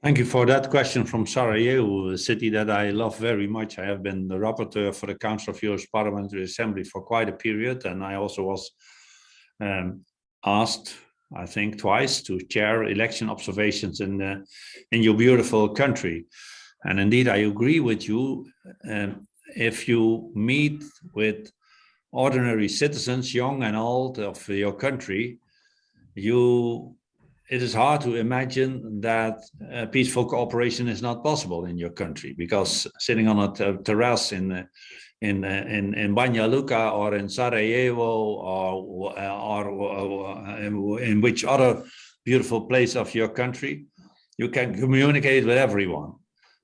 Thank you for that question from Sarajevo, a city that I love very much. I have been the rapporteur for the Council of Europe's Parliamentary Assembly for quite a period, and I also was um, asked, I think, twice to chair election observations in the, in your beautiful country. And indeed, I agree with you. Um, if you meet with ordinary citizens, young and old, of your country, you it is hard to imagine that uh, peaceful cooperation is not possible in your country because sitting on a ter- terrace in uh, in uh, in in Banja Luka or in Sarajevo or or, or in, which other beautiful place of your country, you can communicate with everyone.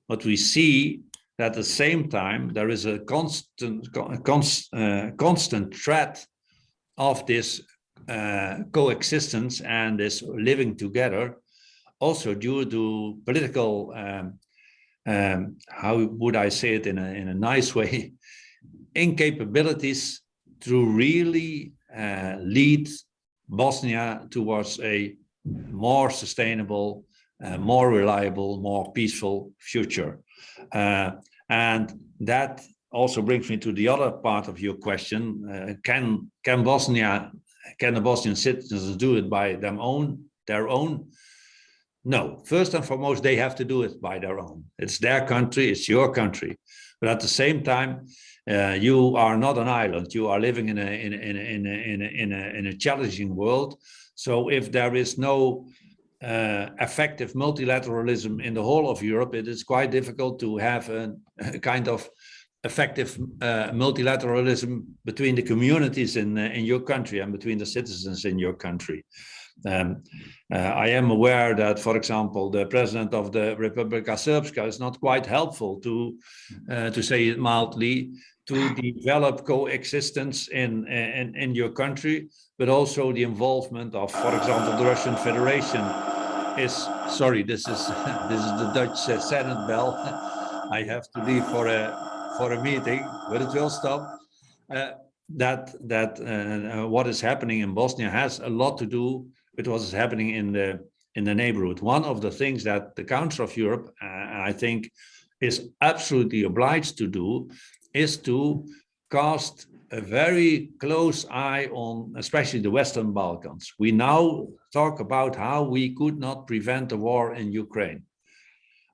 But we see that at the same time there is a constant con- cons- uh, constant threat of this uh, coexistence and this living together, also due to political, um, um, how would I say it in a, in a nice way, incapabilities to really uh, lead Bosnia towards a more sustainable, uh, more reliable, more peaceful future. Uh, and that also brings me to the other part of your question. Uh, can, can Bosnia can the Bosnian citizens do it by their own, their own? No, first and foremost, they have to do it by their own. It's their country, it's your country. But at the same time, uh, you are not an island. You are living in a, in a, in a, in a, in a, in a, in a challenging world. So if there is no uh, effective multilateralism in the whole of Europe, it is quite difficult to have a, a kind of effective uh, multilateralism between the communities in uh, in your country and between the citizens in your country. Um, uh, I am aware that, for example, the president of the Republika Srpska is not quite helpful to, uh, to say it mildly, to develop coexistence in, in in your country, but also the involvement of, for example, the Russian Federation is. Sorry, this is this is the Dutch uh, Senate bell. I have to leave for a for a meeting, but it will stop. Uh, that that uh, what is happening in Bosnia has a lot to do with what is happening in the in the neighborhood. One of the things that the Council of Europe, uh, I think, is absolutely obliged to do, is to cast a very close eye on, especially the Western Balkans. We now talk about how we could not prevent the war in Ukraine.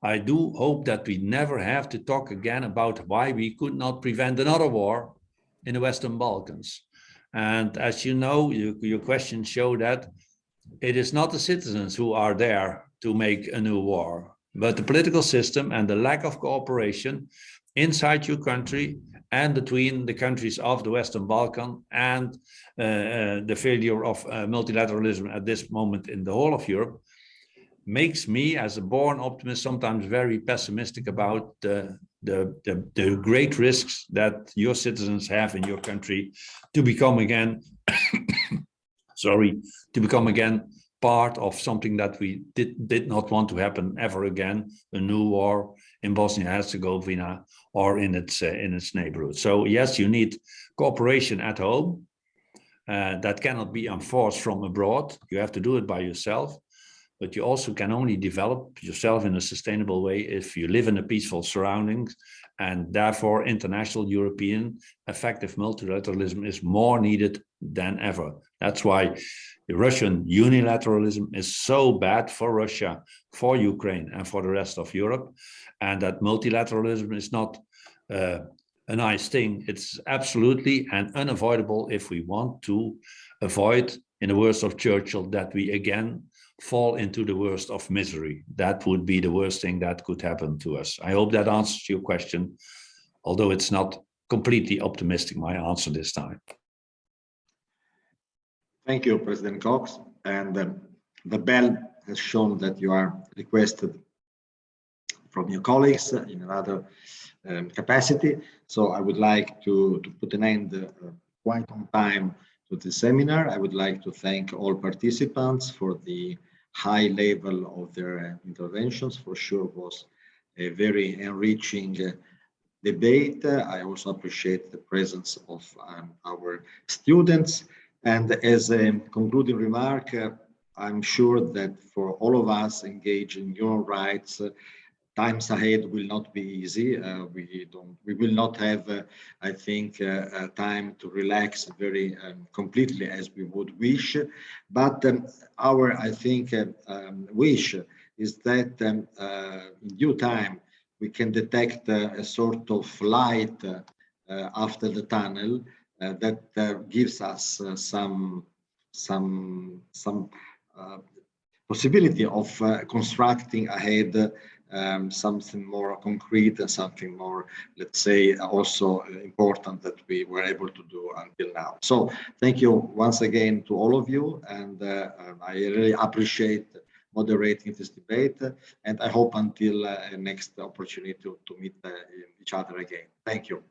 I do hope that we never have to talk again about why we could not prevent another war in the Western Balkans. And as you know, you, your questions show that it is not the citizens who are there to make a new war, but the political system and the lack of cooperation inside your country and between the countries of the Western Balkan and uh, uh, the failure of uh, multilateralism at this moment in the whole of Europe makes me as a born optimist sometimes very pessimistic about the, the, the, the great risks that your citizens have in your country to become again, sorry, to become again part of something that we did, did not want to happen ever again, a new war in Bosnia-Herzegovina or in its, uh, in its neighborhood. So yes, you need cooperation at home. Uh, that cannot be enforced from abroad. You have to do it by yourself but you also can only develop yourself in a sustainable way if you live in a peaceful surroundings and therefore international European effective multilateralism is more needed than ever. That's why Russian unilateralism is so bad for Russia, for Ukraine and for the rest of Europe and that multilateralism is not uh, a nice thing. It's absolutely and unavoidable if we want to avoid, in the words of Churchill, that we again fall into the worst of misery. That would be the worst thing that could happen to us. I hope that answers your question, although it's not completely optimistic, my answer this time. Thank you, President Kox. And um, the bell has shown that you are requested from your colleagues in another um, capacity. So I would like to, to put an end uh, quite on time to the seminar. I would like to thank all participants for the high level of their interventions. For sure was a very enriching uh, debate. I also appreciate the presence of um, our students. And as a concluding remark, uh, I'm sure that for all of us engaged in human rights, uh, times ahead will not be easy. Uh, we don't, we will not have, uh, I think, uh, uh time to relax very um, completely as we would wish. But um, our, I think, uh, um, wish is that um, uh, in due time we can detect a sort of light after the tunnel that gives us some some some possibility of constructing ahead um, something more concrete and something more, let's say, also important that we were able to do until now. So thank you once again to all of you. And uh, I really appreciate moderating this debate. And I hope until uh, next opportunity to, to meet uh, each other again. Thank you.